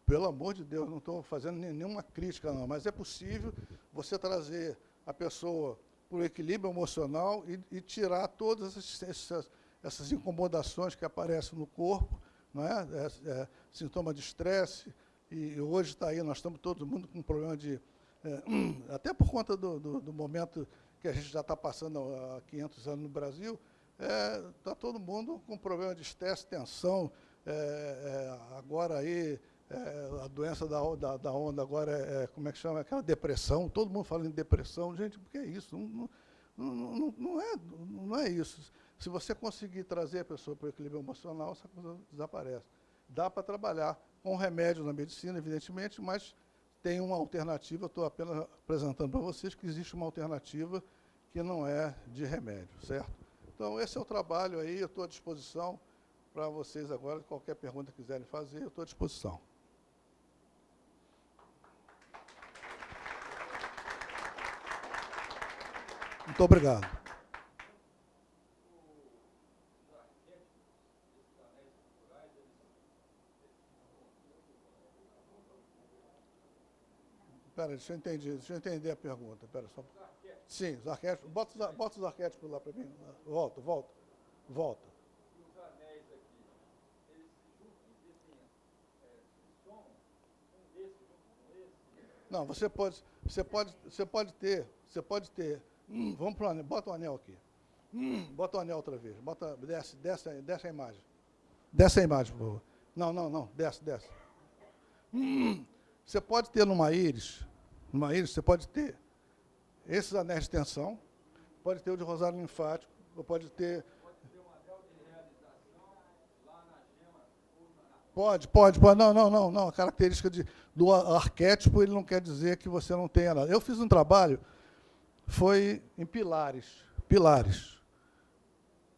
Speaker 1: pelo amor de Deus, não estou fazendo nenhuma crítica, não, mas é possível você trazer a pessoa para o equilíbrio emocional e, e tirar todas essas, essas, incomodações que aparecem no corpo, não é? é, sintoma de estresse, e hoje está aí, nós estamos todo mundo com problema de... É, até por conta do, do, do, momento que a gente já está passando há 500 anos no Brasil, está é, todo mundo com problema de estresse, tensão, é, é, agora aí é, a doença da, da, da, onda agora é, é, como é que chama? Aquela depressão, todo mundo fala em depressão. Gente, por que é isso? Não, não, não, não, é, não é isso. Se você conseguir trazer a pessoa para o equilíbrio emocional, essa coisa desaparece. Dá para trabalhar com remédio na medicina, evidentemente, mas tem uma alternativa, estou apenas apresentando para vocês que existe uma alternativa que não é de remédio, certo? Então, esse é o trabalho aí, eu estou à disposição para vocês agora, qualquer pergunta que quiserem fazer, eu estou à disposição. Muito obrigado. Espera, deixa eu entender, deixa eu entender a pergunta. Pera, só... Sim, os arquétipos. Bota, bota os arquétipos lá para mim. Volta, volta. Volta. Não, você pode, você pode, você pode ter, você pode ter Hum, vamos para o anel, bota o anel aqui. Hum, bota o anel outra vez. Bota, desce, desce, desce a imagem. Desce a imagem, por favor. Não, não, não, desce, desce. Hum, você pode ter numa íris, numa íris, você pode ter esses anéis de tensão, pode ter o de rosário linfático, ou pode ter.
Speaker 2: Pode
Speaker 1: Pode, pode. Não, não, não, não. A característica de, do arquétipo, ele não quer dizer que você não tenha nada. Eu fiz um trabalho, foi em Pilares. Pilares.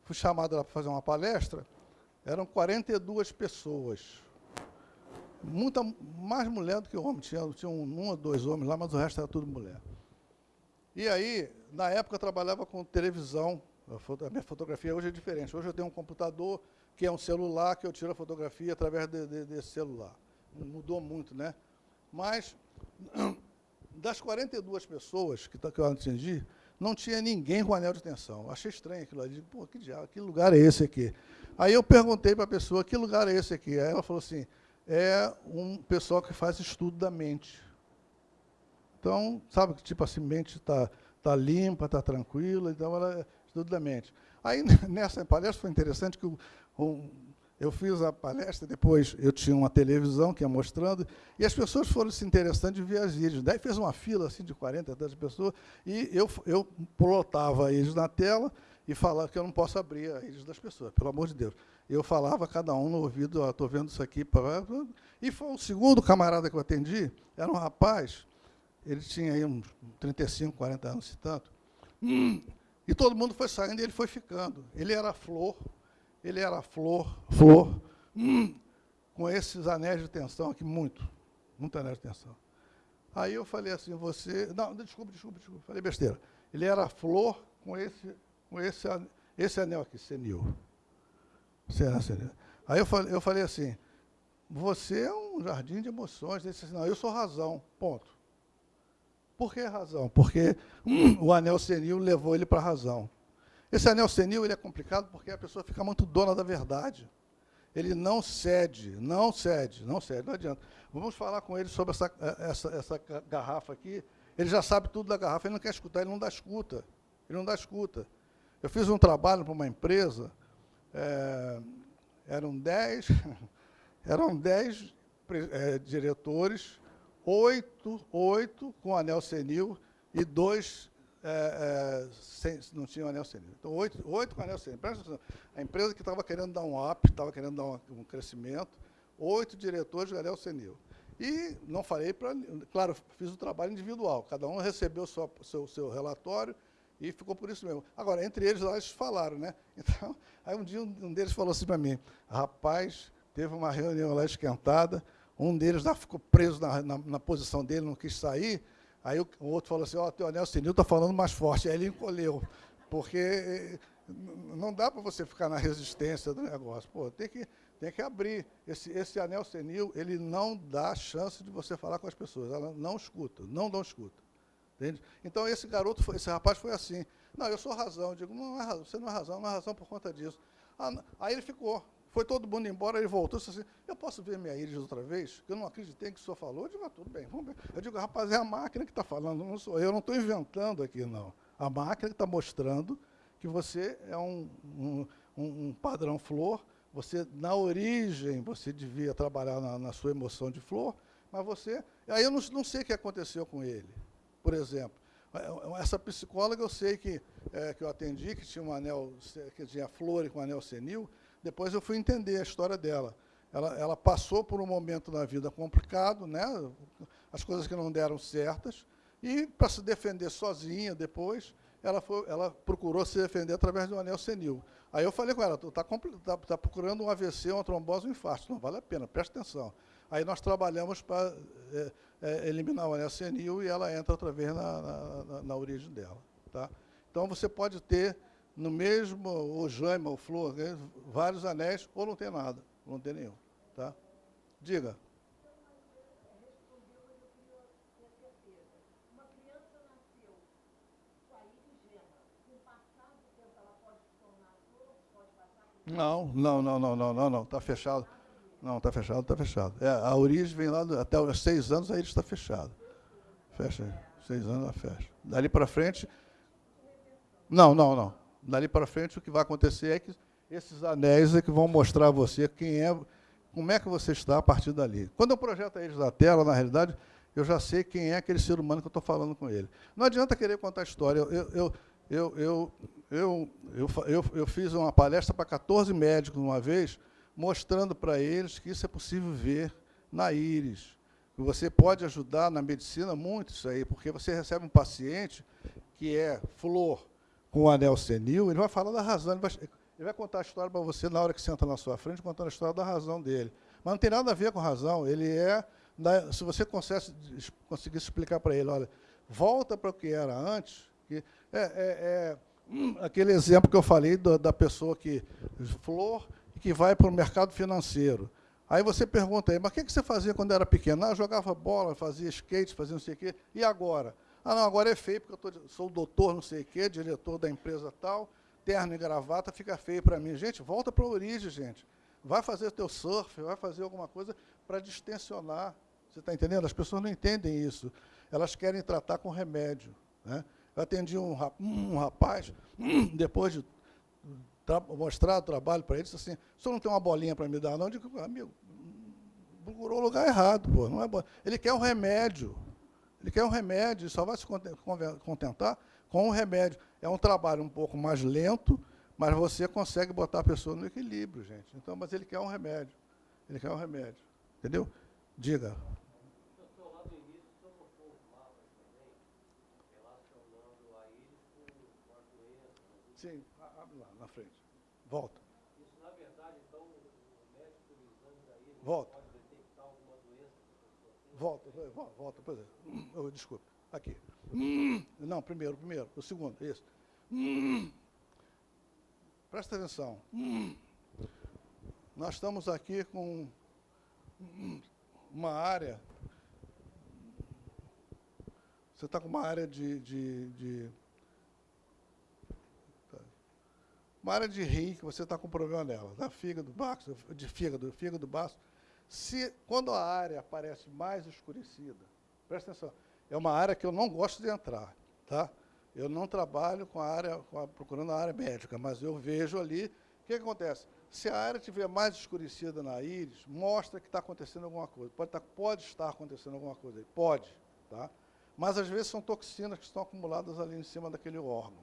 Speaker 1: Fui chamado lá para fazer uma palestra, eram 42 pessoas. Muita, mais mulher do que homem. Tinha, tinha um, um ou dois homens lá, mas o resto era tudo mulher. E aí, na época, eu trabalhava com televisão. A, minha fotografia hoje é diferente. Hoje eu tenho um computador, que é um celular, que eu tiro a fotografia através de- de- desse celular. Mudou muito, né? Mas, das 42 pessoas que, tá- que eu atendi, não tinha ninguém com anel de tensão. Achei estranho aquilo ali. Pô, que diabo, que lugar é esse aqui? Aí eu perguntei para a pessoa, que lugar é esse aqui? Aí ela falou assim, é um pessoal que faz estudo da mente. Então, sabe que tipo assim, mente está tá limpa, está tranquila, então ela estudo da mente. Aí, nessa palestra, foi interessante que o- um- eu fiz a palestra, depois eu tinha uma televisão que ia mostrando, e as pessoas foram se interessando de ver as vídeos. Daí fez uma fila assim, de 40, 30 pessoas, e eu, eu plotava eles na tela e falava que eu não posso abrir a íris das pessoas, pelo amor de Deus. Eu falava cada um no ouvido, estou vendo isso aqui. E foi o segundo camarada que eu atendi, era um rapaz, ele tinha aí uns 35, 40 anos, se tanto. E todo mundo foi saindo e ele foi ficando. Ele era flor, ele era flor, flor, hum, com esses anéis de tensão aqui, muito, muito anéis de tensão. Aí eu falei assim, você. Não, desculpa, desculpa, desculpa, falei besteira. Ele era flor com esse, com esse, esse anel aqui, senil. Será, senil. Aí eu falei, eu falei assim, você é um jardim de emoções. Ele disse assim, não, eu sou razão, ponto. Por que razão? Porque hum, o anel senil levou ele para a razão. Esse anel senil ele é complicado porque a pessoa fica muito dona da verdade. Ele não cede, não cede, não cede, não adianta. Vamos falar com ele sobre essa, eh, essa, essa ga- garrafa aqui. Ele já sabe tudo da garrafa, ele não quer escutar, ele não dá escuta. Ele não dá escuta. Eu fiz um trabalho para uma empresa, eh, eram dez, eram dez eh, diretores, oito, oito com anel senil e dois eh, eh, sem- não tinham anel senil. Então, oito, oito com anel senil. Presta atenção. A empresa que estava querendo dar um up, estava querendo dar um, um crescimento, oito diretores de anel senil. E não falei para. Claro, fiz o trabalho individual. Cada um recebeu o seu, seu, relatório e ficou por isso mesmo. Agora, entre eles, lá eles falaram, né? Então, aí um dia um deles falou assim para mim: rapaz, teve uma reunião lá esquentada, um deles lá ficou preso na, na, na posição dele, não quis sair. Aí o, outro falou assim: Ó, teu anel senil está falando mais forte. Aí ele encolheu, porque eh, não dá para você ficar na resistência do negócio. Pô, tem que, tem que abrir. Esse, esse anel senil, ele não dá chance de você falar com as pessoas. Ela não escuta, não dão escuta. Entende? Então, esse garoto, foi- esse rapaz foi assim. Não, eu sou razão. Eu digo, não é razão, você não é razão, não é razão por conta disso. Ah, não. aí ele ficou. Foi todo mundo embora, ele voltou e disse assim, eu posso ver minha íris outra vez? Eu não acreditei que o senhor falou. Eu digo, ah, tudo bem, vamos ver. Eu digo, rapaz, é a máquina que está falando, não sou eu. Não estou inventando aqui, não. A máquina que está mostrando que você é um, um, um- um padrão flor, você, na origem, você devia trabalhar na, na sua emoção de flor, mas você... Aí eu não, não sei o que aconteceu com ele, por exemplo. Eh, Essa psicóloga, eu sei que, eh, que eu atendi, que tinha um anel, que tinha flor e com anel senil, depois eu fui entender a história dela. Ela, ela passou por um momento na vida complicado, né? as coisas que não deram certas, e para se defender sozinha depois, ela, foi, ela procurou se defender através um anel senil. Aí eu falei com ela, tu está tá, tá procurando um AVC, uma trombose, um infarto. Não vale a pena, presta atenção. Aí nós trabalhamos para eh, eh, eliminar o anel senil e ela entra outra vez na, na, na- na origem dela. Tá? Então você pode ter no mesmo, o jama, o flor, né, vários anéis, ou não tem nada, não tem nenhum. Tá? Diga. Não, não, não, não, não, não, não, está fechado. Não, está fechado, está fechado. É, a origem vem lá, do, até os seis anos aí está fechado. Fecha, seis anos ela fecha. Dali para frente... Não, não, não. Dali para frente, o que vai acontecer é que esses anéis é que vão mostrar a você quem é, como é que você está a partir dali. Quando eu projeto eles na tela, na realidade, eu já sei quem é aquele ser humano que eu estou falando com ele. Não adianta querer contar história. Eu, eu, eu, eu, eu, eu, fiz uma palestra para 14 médicos uma vez, mostrando para eles que isso é possível ver na íris. Você pode ajudar na medicina muito isso aí, porque você recebe um paciente que é flor com anel senil, ele vai falar da razão, ele vai, ele vai contar a história para você na hora que senta na sua frente, contando a história da razão dele. Mas não tem nada a ver com razão, ele é, se você conseguisse explicar para ele, olha, volta para o que era antes, que é, é, é hum, aquele exemplo que eu falei do, da pessoa que, flor, que vai para o mercado financeiro. Aí você pergunta aí, mas o que, que você fazia quando era pequeno? Ah, jogava bola, fazia skate, fazia não sei o quê. E agora? Ah, não, agora é feio, porque eu tô, sou doutor não sei o quê, diretor da empresa tal, terno e gravata, fica feio para mim. Gente, volta para a origem, gente. Vai fazer teu surf, vai fazer alguma coisa para distensionar. Você está entendendo? As pessoas não entendem isso. Elas querem tratar com remédio. Né? Eu atendi um, rapaz, depois de mostrar o trabalho para ele, disse assim, o senhor não tem uma bolinha para me dar, não? Eu digo, amigo, procurou o lugar errado, pô, não é bom. Ele quer um remédio. Ele quer um remédio, só vai se contentar com o remédio. É um trabalho um pouco mais lento, mas você consegue botar a pessoa no equilíbrio, gente. Então, mas ele quer um remédio. Ele quer um remédio. Entendeu? Diga. Sim, abre lá na frente. Volta.
Speaker 2: Isso, na verdade, então, o médico, o exame da íris,
Speaker 1: Volta.
Speaker 2: pode detectar alguma doença que a pessoa tem?
Speaker 1: Volta, volta, por exemplo. Oh, desculpa. Aqui. Não, primeiro, primeiro. O segundo, isso. Presta atenção. Nós estamos aqui com uma área. Você está com uma área de, de, de uma área de rim que você está com problema nela, da fígado, baço, de fígado, fígado baço. Se, quando a área aparece mais escurecida, presta atenção, é uma área que eu não gosto de entrar, tá? Eu não trabalho com a área, com a, procurando a área médica, mas eu vejo ali, o que, que acontece? Se a área estiver mais escurecida na íris, mostra que está acontecendo alguma coisa. Pode, tá, pode estar acontecendo alguma coisa aí, pode, tá? Mas às vezes são toxinas que estão acumuladas ali em cima daquele órgão.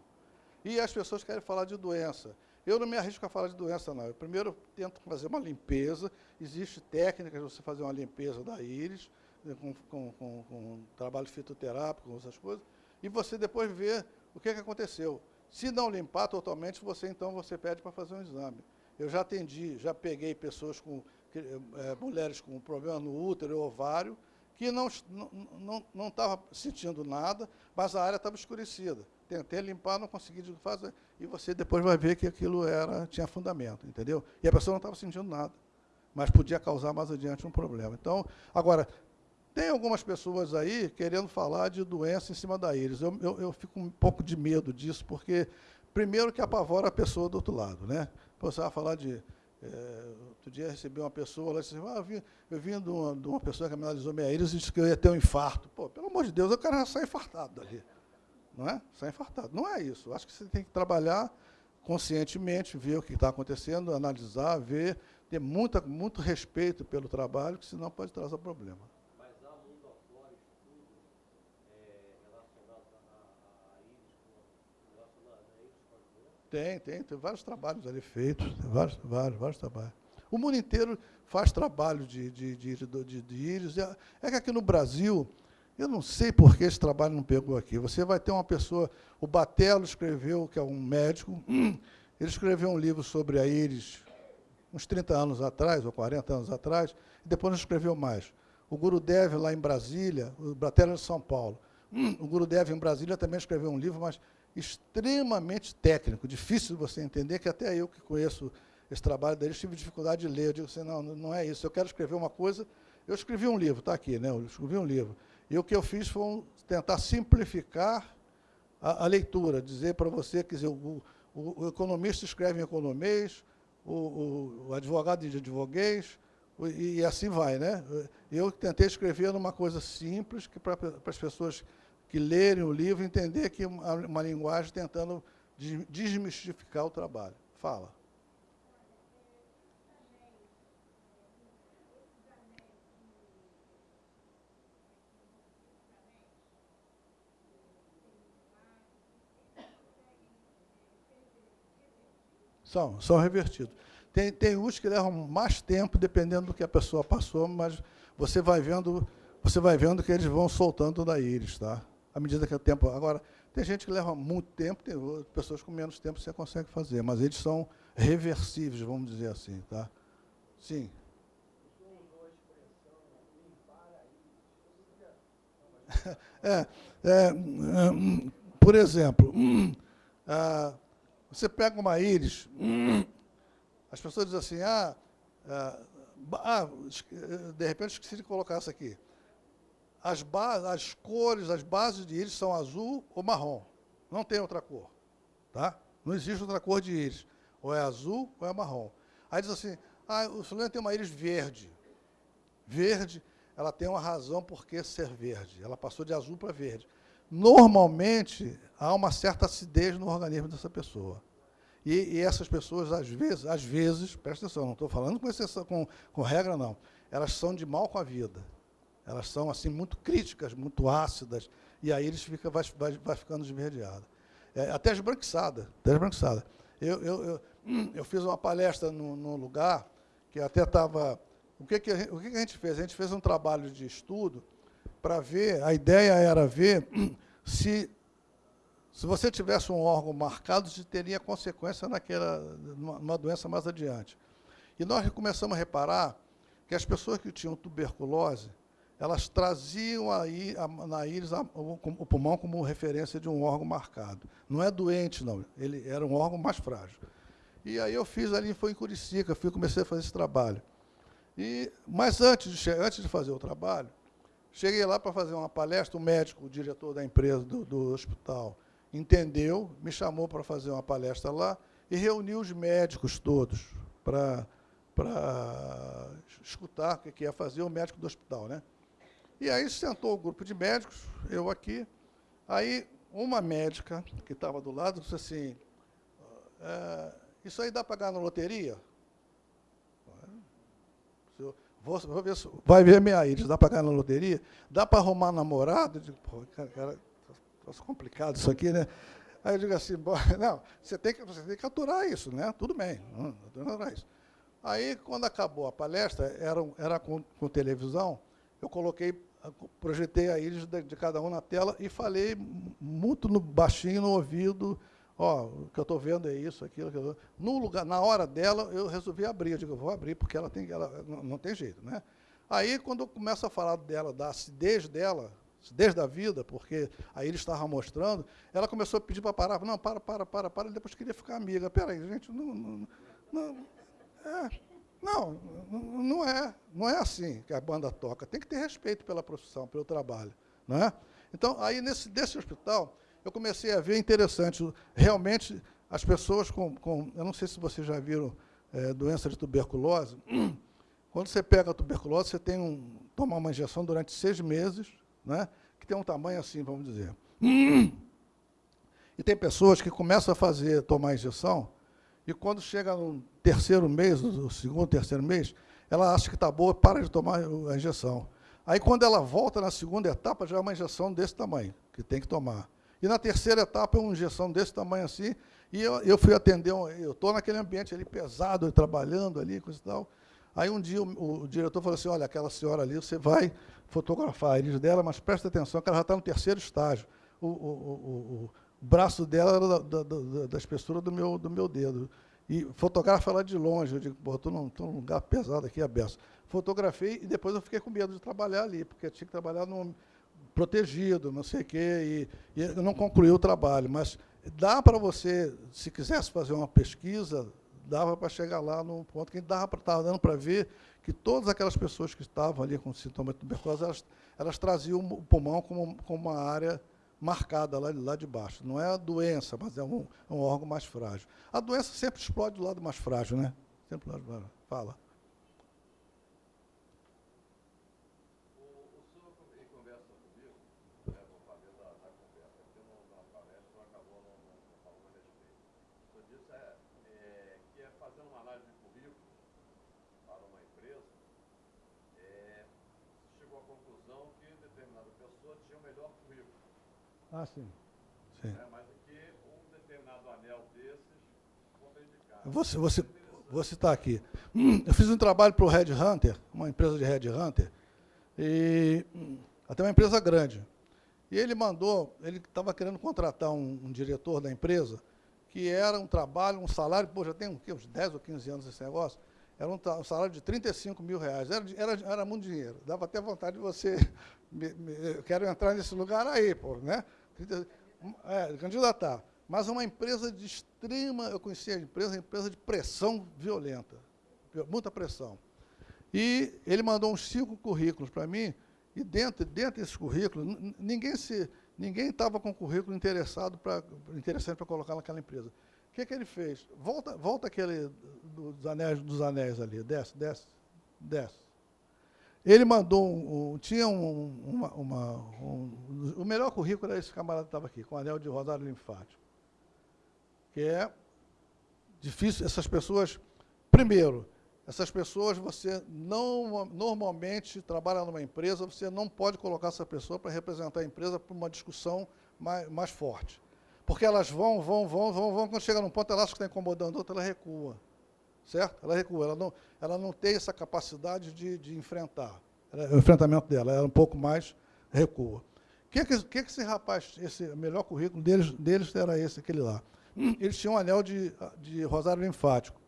Speaker 1: E as pessoas querem falar de doença. Eu não me arrisco a falar de doença, não. Eu primeiro tento fazer uma limpeza. Existe técnicas de você fazer uma limpeza da íris, né, com, com, com, com trabalho fitoterápico, com essas coisas, e você depois vê o que, que aconteceu. Se não limpar totalmente, você então você pede para fazer um exame. Eu já atendi, já peguei pessoas com é, mulheres com problema no útero e ovário, que não estavam não, não, não sentindo nada, mas a área estava escurecida tentei limpar, não consegui fazer. E você depois vai ver que aquilo era, tinha fundamento, entendeu? E a pessoa não estava sentindo nada, mas podia causar mais adiante um problema. Então, agora, tem algumas pessoas aí querendo falar de doença em cima da íris. Eu, eu, eu fico um pouco de medo disso, porque, primeiro, que apavora a pessoa do outro lado. Né? Você vai falar de... É, outro dia recebi uma pessoa, ela disse, ah, eu vim, eu vim de, uma, de uma pessoa que analisou minha íris e disse que eu ia ter um infarto. Pô, pelo amor de Deus, o cara já sai infartado dali não é? Sai infartado. Não é isso. Acho que você tem que trabalhar conscientemente, ver o que está acontecendo, analisar, ver, ter muita, muito respeito pelo trabalho, que senão pode trazer problema.
Speaker 2: Mas há mundo afora estudos é, relacionados a, a íris, relacionados a íris com a
Speaker 1: Tem, tem, tem vários trabalhos ali feitos, vários, vários, vários trabalhos. O mundo inteiro faz trabalho de, de, de, de, de íris. É, é que aqui no Brasil, eu não sei por que esse trabalho não pegou aqui. Você vai ter uma pessoa, o Batello escreveu, que é um médico, ele escreveu um livro sobre a íris uns 30 anos atrás, ou 40 anos atrás, e depois não escreveu mais. O Gurudev, lá em Brasília, o Batello é de São Paulo, o Gurudev em Brasília também escreveu um livro, mas extremamente técnico, difícil de você entender, que até eu que conheço esse trabalho dele, tive dificuldade de ler. Eu digo assim, não, não é isso, eu quero escrever uma coisa... Eu escrevi um livro, está aqui, né? eu escrevi um livro. E o que eu fiz foi tentar simplificar a, a leitura, dizer para você, quer dizer, o, o, o, economista escreve em economês, o, o advogado de advoguês, e, e, assim vai. Né? Eu tentei escrever numa coisa simples, que para as pessoas que lerem o livro entender que uma, uma linguagem tentando desmistificar o trabalho. Fala. São, são revertidos. Tem, tem uns que levam mais tempo, dependendo do que a pessoa passou, mas você vai vendo, você vai vendo que eles vão soltando da íris, tá? À medida que o tempo. Agora, tem gente que leva muito tempo, tem pessoas com menos tempo você consegue fazer, mas eles são reversíveis, vamos dizer assim, tá? Sim. É, é, hum, por exemplo, hum, ah, você pega uma íris, as pessoas dizem assim, ah, ah, ah, de repente esqueci de colocar isso aqui. As, as cores, as bases de íris são azul ou marrom. Não tem outra cor. Tá? Não existe outra cor de íris. Ou é azul ou é marrom. Aí diz assim, ah, o fulano tem uma íris verde. Verde, ela tem uma razão por que ser verde. Ela passou de azul para verde normalmente há uma certa acidez no organismo dessa pessoa. E, e, essas pessoas, às vezes, às vezes, presta atenção, não estou falando com, exceção, com, com regra, não, elas são de mal com a vida. Elas são assim muito críticas, muito ácidas, e aí eles fica, vai, vai, vai ficando esverdeada. É, até esbranquiçada, até esbranquiçada. Eu, eu, eu, eu fiz uma palestra num, lugar que até estava... O, que, que, o que, que a gente fez? A gente fez um trabalho de estudo para ver, a ideia era ver se, se você tivesse um órgão marcado, se teria consequência naquela, numa doença mais adiante. E nós começamos a reparar que as pessoas que tinham tuberculose, elas traziam aí, na íris o, pulmão como referência de um órgão marcado. Não é doente, não. Ele era um órgão mais frágil. E aí eu fiz ali, foi em Curicica, fui, comecei a fazer esse trabalho. E, mas antes de, antes de fazer o trabalho, Cheguei lá para fazer uma palestra, o médico, o diretor da empresa, do, do hospital, entendeu, me chamou para fazer uma palestra lá e reuniu os médicos todos para escutar o que ia fazer o médico do hospital. Né? E aí sentou o grupo de médicos, eu aqui, aí uma médica que estava do lado disse assim, é, isso aí dá para ganhar na loteria? Vou, vou ver vai ver minha íris, dá para ganhar na loteria? Dá para arrumar namorado? Eu digo, cara, cara tá complicado isso aqui, né? Aí eu digo assim, não, você tem, que, você tem que aturar isso, né? Tudo bem, não, aturar isso. Aí, quando acabou a palestra, era, era com, com televisão, eu coloquei, projetei a íris de, de, cada um na tela e falei muito no, baixinho no ouvido ó, o que eu estou vendo é isso, aquilo, aquilo. No lugar, na hora dela, eu resolvi abrir. Eu digo, eu vou abrir, porque ela tem, ela, não, não tem jeito. Né? Aí, quando eu começo a falar dela, da acidez dela, acidez da vida, porque aí ele estava mostrando, ela começou a pedir para parar. Não, para, para, para, para, e depois queria ficar amiga. Peraí, gente, não, não, não, é, não, não é, não é assim que a banda toca. Tem que ter respeito pela profissão, pelo trabalho. Não é? Então, aí, nesse, desse hospital, eu comecei a ver interessante. Realmente, as pessoas com, com eu não sei se vocês já viram é, doença de tuberculose, quando você pega a tuberculose, você tem um, toma uma injeção durante seis meses, né, que tem um tamanho assim, vamos dizer. E tem pessoas que começam a fazer, tomar injeção, e quando chega no terceiro mês, o segundo, terceiro mês, ela acha que está boa, para de tomar a injeção. Aí, quando ela volta na segunda etapa, já é uma injeção desse tamanho, que tem que tomar. E na terceira etapa, uma injeção desse tamanho assim, e eu, eu fui atender, um, eu estou naquele ambiente ali pesado, trabalhando ali, coisa e tal. Aí um dia o, o, diretor falou assim, olha, aquela senhora ali, você vai fotografar a dela, mas presta atenção que ela já está no terceiro estágio. O, o, o braço dela era da, da, da, espessura do meu, do meu dedo. E fotografa ela de longe. Eu digo, estou num, num lugar pesado aqui, aberto. Fotografei e depois eu fiquei com medo de trabalhar ali, porque tinha que trabalhar num protegido, não sei o quê, e, e não concluiu o trabalho. Mas dá para você, se quisesse fazer uma pesquisa, dava para chegar lá no ponto que dava para estar dando para ver que todas aquelas pessoas que estavam ali com sintoma de tuberculose, elas, elas traziam o pulmão como, como uma área marcada lá, lá de baixo. Não é a doença, mas é um, é um órgão mais frágil. A doença sempre explode do lado mais frágil, né? Sempre lá, fala.
Speaker 3: O, o senhor, em conversa comigo, né, vou fazer da, da conversa aqui, não, na palestra, não acabou não, não, não falando a respeito. O senhor disse é, é, que é fazendo uma análise de currículo para uma empresa, é, chegou à conclusão que determinada pessoa tinha o melhor currículo,
Speaker 1: Ah, sim. Sim.
Speaker 3: né, mas que um determinado anel desses contraindicava.
Speaker 1: Você, você, vou citar aqui. Hum, Eu fiz um trabalho para o Red Hunter, uma empresa de Red Hunter, e hum, até uma empresa grande. E ele mandou, ele estava querendo contratar um, um diretor da empresa, que era um trabalho, um salário, pô, já tem um, quê, uns 10 ou 15 anos esse negócio, era um, salário de 35 mil reais. Era, era, era muito dinheiro. Dava até vontade de você. me- me- quero entrar nesse lugar aí, pô, né? 30 é, candidatar. Mas uma empresa de extrema, eu conhecia a empresa, uma empresa de pressão violenta, muita pressão. E ele mandou uns cinco currículos para mim, e dentro, dentro desses currículos, ninguém se ninguém estava com currículo interessado pra, interessante para colocar naquela empresa. Que, que ele fez? Volta, volta aquele dos anéis, dos anéis ali, desce, desce, desce. Ele mandou, um, um- tinha um, uma, uma- um- o melhor currículo era esse camarada que estava aqui, com anel de rosário linfático. Que é difícil, essas pessoas, primeiro, essas pessoas você não, normalmente trabalha numa empresa, você não pode colocar essa pessoa para representar a empresa para uma discussão mais, mais forte. Porque elas vão, vão, vão, vão, vão, quando chega num ponto, ela acha que está incomodando outra, ela recua certo? Ela recua, ela não, ela não tem essa capacidade de, de enfrentar. O enfrentamento dela, ela é um pouco mais recua. O que, que, que, esse rapaz, esse melhor currículo deles, deles era esse, aquele lá. Eles tinham um anel de, de rosário linfático.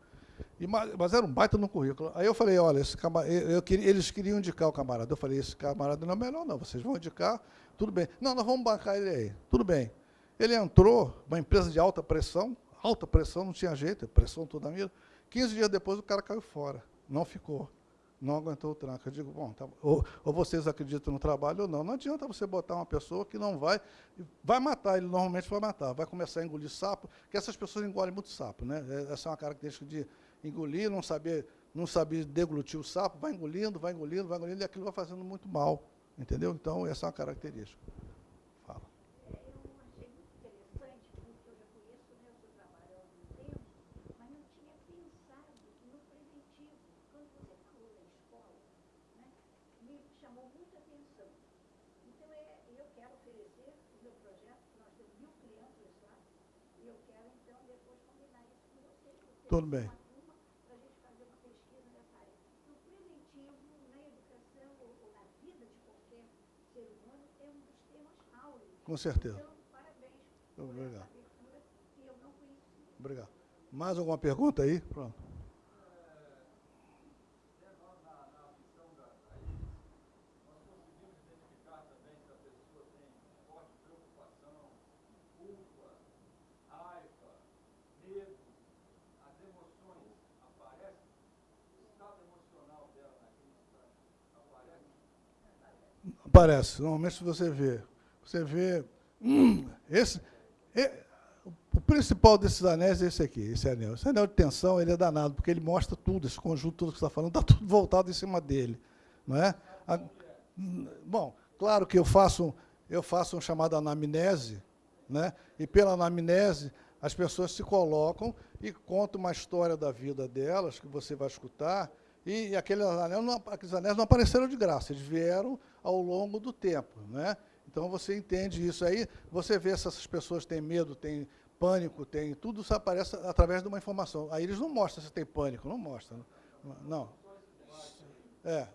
Speaker 1: E, ma- mas era um baita no currículo. Aí eu falei, olha, esse camar- eu, eles queriam indicar o camarada. Eu falei, esse camarada não é melhor, não. Vocês vão indicar, tudo bem. Não, nós vamos bancar ele aí. Tudo bem. Ele entrou, uma empresa de alta pressão, alta pressão, não tinha jeito, pressão toda a vida. 15 dias depois o cara caiu fora, não ficou, não aguentou o tranco. Eu digo, bom, tá- ou, ou vocês acreditam no trabalho ou não. Não adianta você botar uma pessoa que não vai, vai matar, ele normalmente vai matar, vai começar a engolir sapo, porque essas pessoas engolem muito sapo, né? É- Essa é uma característica de engolir, não saber, não saber deglutir o sapo, vai engolindo, vai engolindo, vai engolindo, e aquilo vai fazendo muito mal, entendeu? Então, essa é uma característica. Fala.
Speaker 4: É, Eu achei muito interessante, porque eu já conheço né, o seu trabalho há algum tempo, mas não tinha pensado no preventivo. Quando você falou da escola, né, me chamou muita atenção. Então, é, eu quero oferecer o meu projeto, que nós temos mil crianças lá, e eu quero, então, depois combinar isso com você. você
Speaker 1: Tudo
Speaker 4: tem
Speaker 1: bem.
Speaker 4: Uma turma para a gente fazer uma pesquisa nessa área. O preventivo na educação ou, ou na vida de qualquer ser humano é um dos temas áureos.
Speaker 1: Com certeza. Obrigado. Obrigado. Mais alguma pergunta aí? Pronto.
Speaker 2: Nós, na, na audição da, da IRIS, nós conseguimos identificar também se a pessoa tem forte preocupação, culpa, raiva, medo, as emoções aparecem, o estado emocional dela naquele instante aparece.
Speaker 1: Aparece. Normalmente você vê. Você vê. hum, esse, é- o principal desses anéis é esse aqui, esse anel. Esse anel de tensão ele é danado, porque ele mostra tudo, esse conjunto todo que você está falando, está tudo voltado em cima dele. Não é? A- bom, claro que eu faço, eu faço um chamado anamnese, né? e pela anamnese as pessoas se colocam e contam uma história da vida delas, que você vai escutar, e, aqueles anéis, não, aqueles anéis não apareceram de graça, eles vieram ao longo do tempo. Né? Então você entende isso aí, você vê se essas pessoas têm medo, têm pânico, tem tudo isso aparece através de uma informação. Aí eles não mostram se tem pânico, não mostram. Não. É.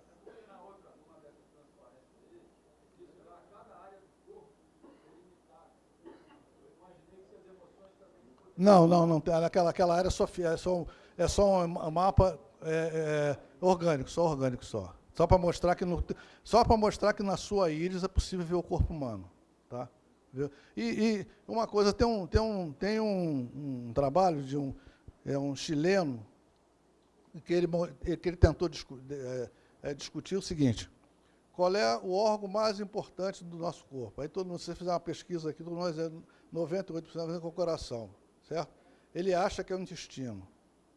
Speaker 1: Não, não, não. Aquela, aquela área só, é só, um- é só um mapa é, é, orgânico, só orgânico só. Só para mostrar que no, só para mostrar que na sua íris é possível ver o corpo humano, tá? E, e uma coisa tem um tem um tem um, um trabalho de um é um chileno que ele que ele tentou discu- é, é, discutir o seguinte: qual é o órgão mais importante do nosso corpo? Aí todo mundo, se você fizer uma pesquisa aqui, todo vai dizer 98% vai dizer que é o coração, certo? Ele acha que é o intestino,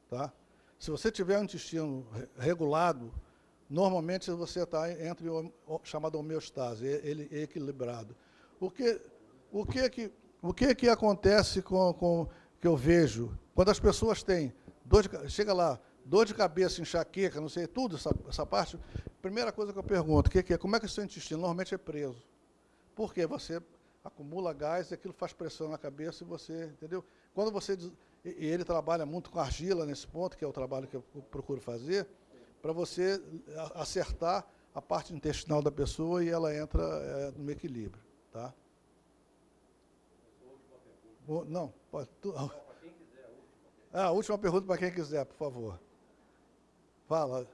Speaker 1: tá? Se você tiver um intestino regulado, normalmente você está entre o, chamado homeostase, ele é equilibrado. O que, o que, que, o que, que acontece com, com que eu vejo quando as pessoas têm dor de, chega lá, dor de cabeça, enxaqueca, não sei, tudo essa, essa parte, primeira coisa que eu pergunto, que, que é, como é que o seu intestino normalmente é preso? Porque você acumula gás, aquilo faz pressão na cabeça e você, entendeu? Quando você e ele trabalha muito com argila nesse ponto, que é o trabalho que eu procuro fazer, para você acertar a parte intestinal da pessoa e ela entra é, no equilíbrio, tá? Não, pode. Tu, ah, a última pergunta para quem quiser, por favor. Fala.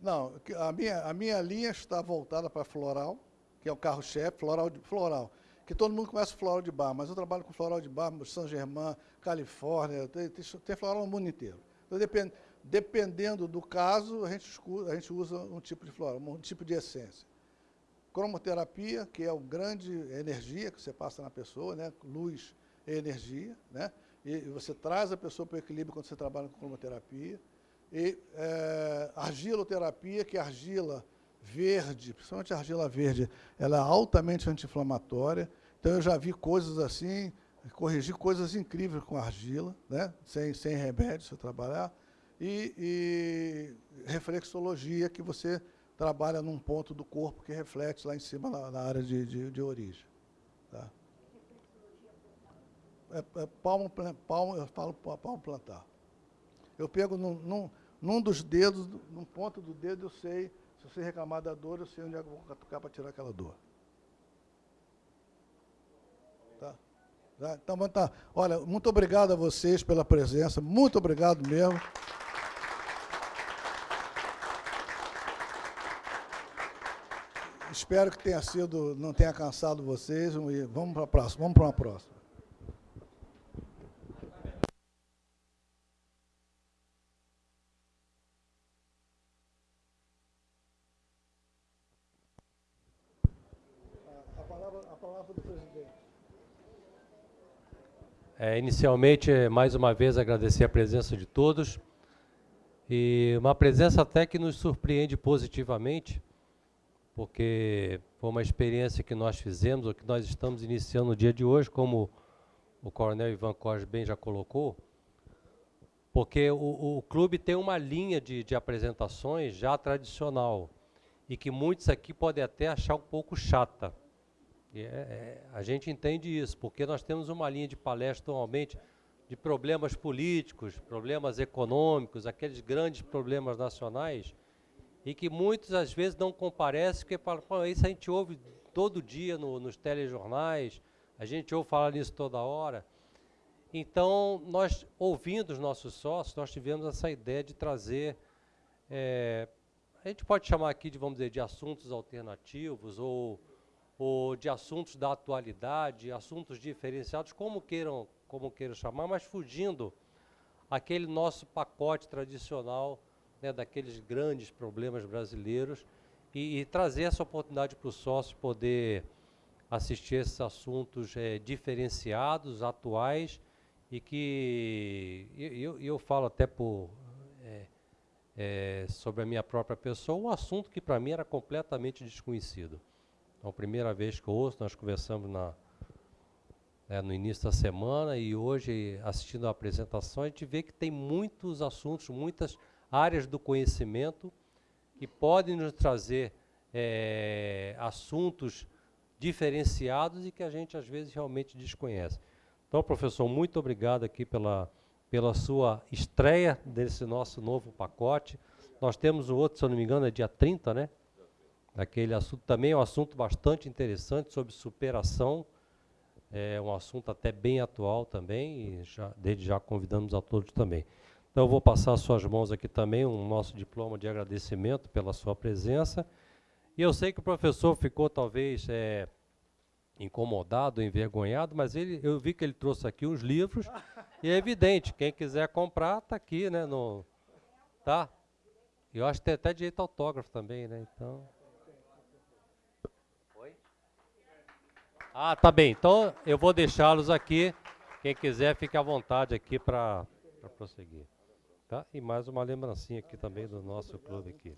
Speaker 1: Não, a minha, a minha linha está voltada para floral, que é o carro-chefe, floral, floral. Que todo mundo conhece floral de bar, mas eu trabalho com floral de bar, São Germain, Califórnia, tem, tem, floral no mundo inteiro. Então, depend, dependendo do caso, a gente, a gente usa um tipo de floral, um tipo de essência. Cromoterapia, que é o grande energia que você passa na pessoa, né? luz e energia, né? e você traz a pessoa para o equilíbrio quando você trabalha com cromoterapia e é, argiloterapia, que é argila verde, principalmente a argila verde, ela é altamente anti-inflamatória. Então, eu já vi coisas assim, corrigir coisas incríveis com argila, né? sem, sem remédio, se trabalhar. E, e, reflexologia, que você trabalha num ponto do corpo que reflete lá em cima, na, na área de, de, de, origem. Tá? É, é palmo, palmo, eu falo palmo plantar. Eu pego num, num num dos dedos, num ponto do dedo, eu sei, se você reclamar da dor, eu sei onde é que eu vou catucar para tirar aquela dor. Tá? tá? Então, tá. Olha, muito obrigado a vocês pela presença, muito obrigado mesmo. Espero que tenha sido, não tenha cansado vocês. Vamos para a próxima. Vamos para uma próxima.
Speaker 5: É, inicialmente, mais uma vez, agradecer a presença de todos. E uma presença até que nos surpreende positivamente, porque foi uma experiência que nós fizemos, ou que nós estamos iniciando no dia de hoje, como o coronel Ivan Cos bem já colocou, porque o, o clube tem uma linha de, de apresentações já tradicional, e que muitos aqui podem até achar um pouco chata. É, é, a gente entende isso, porque nós temos uma linha de palestra normalmente de problemas políticos, problemas econômicos, aqueles grandes problemas nacionais, e que muitos às vezes não comparecem, porque falam, isso a gente ouve todo dia no, nos telejornais, a gente ouve falar nisso toda hora. Então, nós, ouvindo os nossos sócios, nós tivemos essa ideia de trazer, é, a gente pode chamar aqui de, vamos dizer, de assuntos alternativos, ou ou de assuntos da atualidade, assuntos diferenciados, como queiram, como queiram chamar, mas fugindo aquele nosso pacote tradicional né, daqueles grandes problemas brasileiros e, e trazer essa oportunidade para o sócio poder assistir esses assuntos é, diferenciados, atuais e que eu, eu falo até por é, é, sobre a minha própria pessoa, um assunto que para mim era completamente desconhecido. Então, a primeira vez que eu ouço, nós conversamos na, né, no início da semana e hoje, assistindo a apresentação, a gente vê que tem muitos assuntos, muitas áreas do conhecimento que podem nos trazer é, assuntos diferenciados e que a gente, às vezes, realmente desconhece. Então, professor, muito obrigado aqui pela, pela sua estreia desse nosso novo pacote. Nós temos o outro, se eu não me engano, é dia 30, né? Aquele assunto também é um assunto bastante interessante sobre superação, é um assunto até bem atual também, e já, desde já convidamos a todos também. Então, eu vou passar às suas mãos aqui também um nosso diploma de agradecimento pela sua presença. E eu sei que o professor ficou talvez é, incomodado, envergonhado, mas ele, eu vi que ele trouxe aqui uns livros, e é evidente, quem quiser comprar, está aqui, né? No, tá? Eu acho que tem até direito autógrafo também, né? Então. Ah, tá bem. Então eu vou deixá-los aqui. Quem quiser, fique à vontade aqui para prosseguir. Tá? E mais uma lembrancinha aqui também do nosso clube aqui.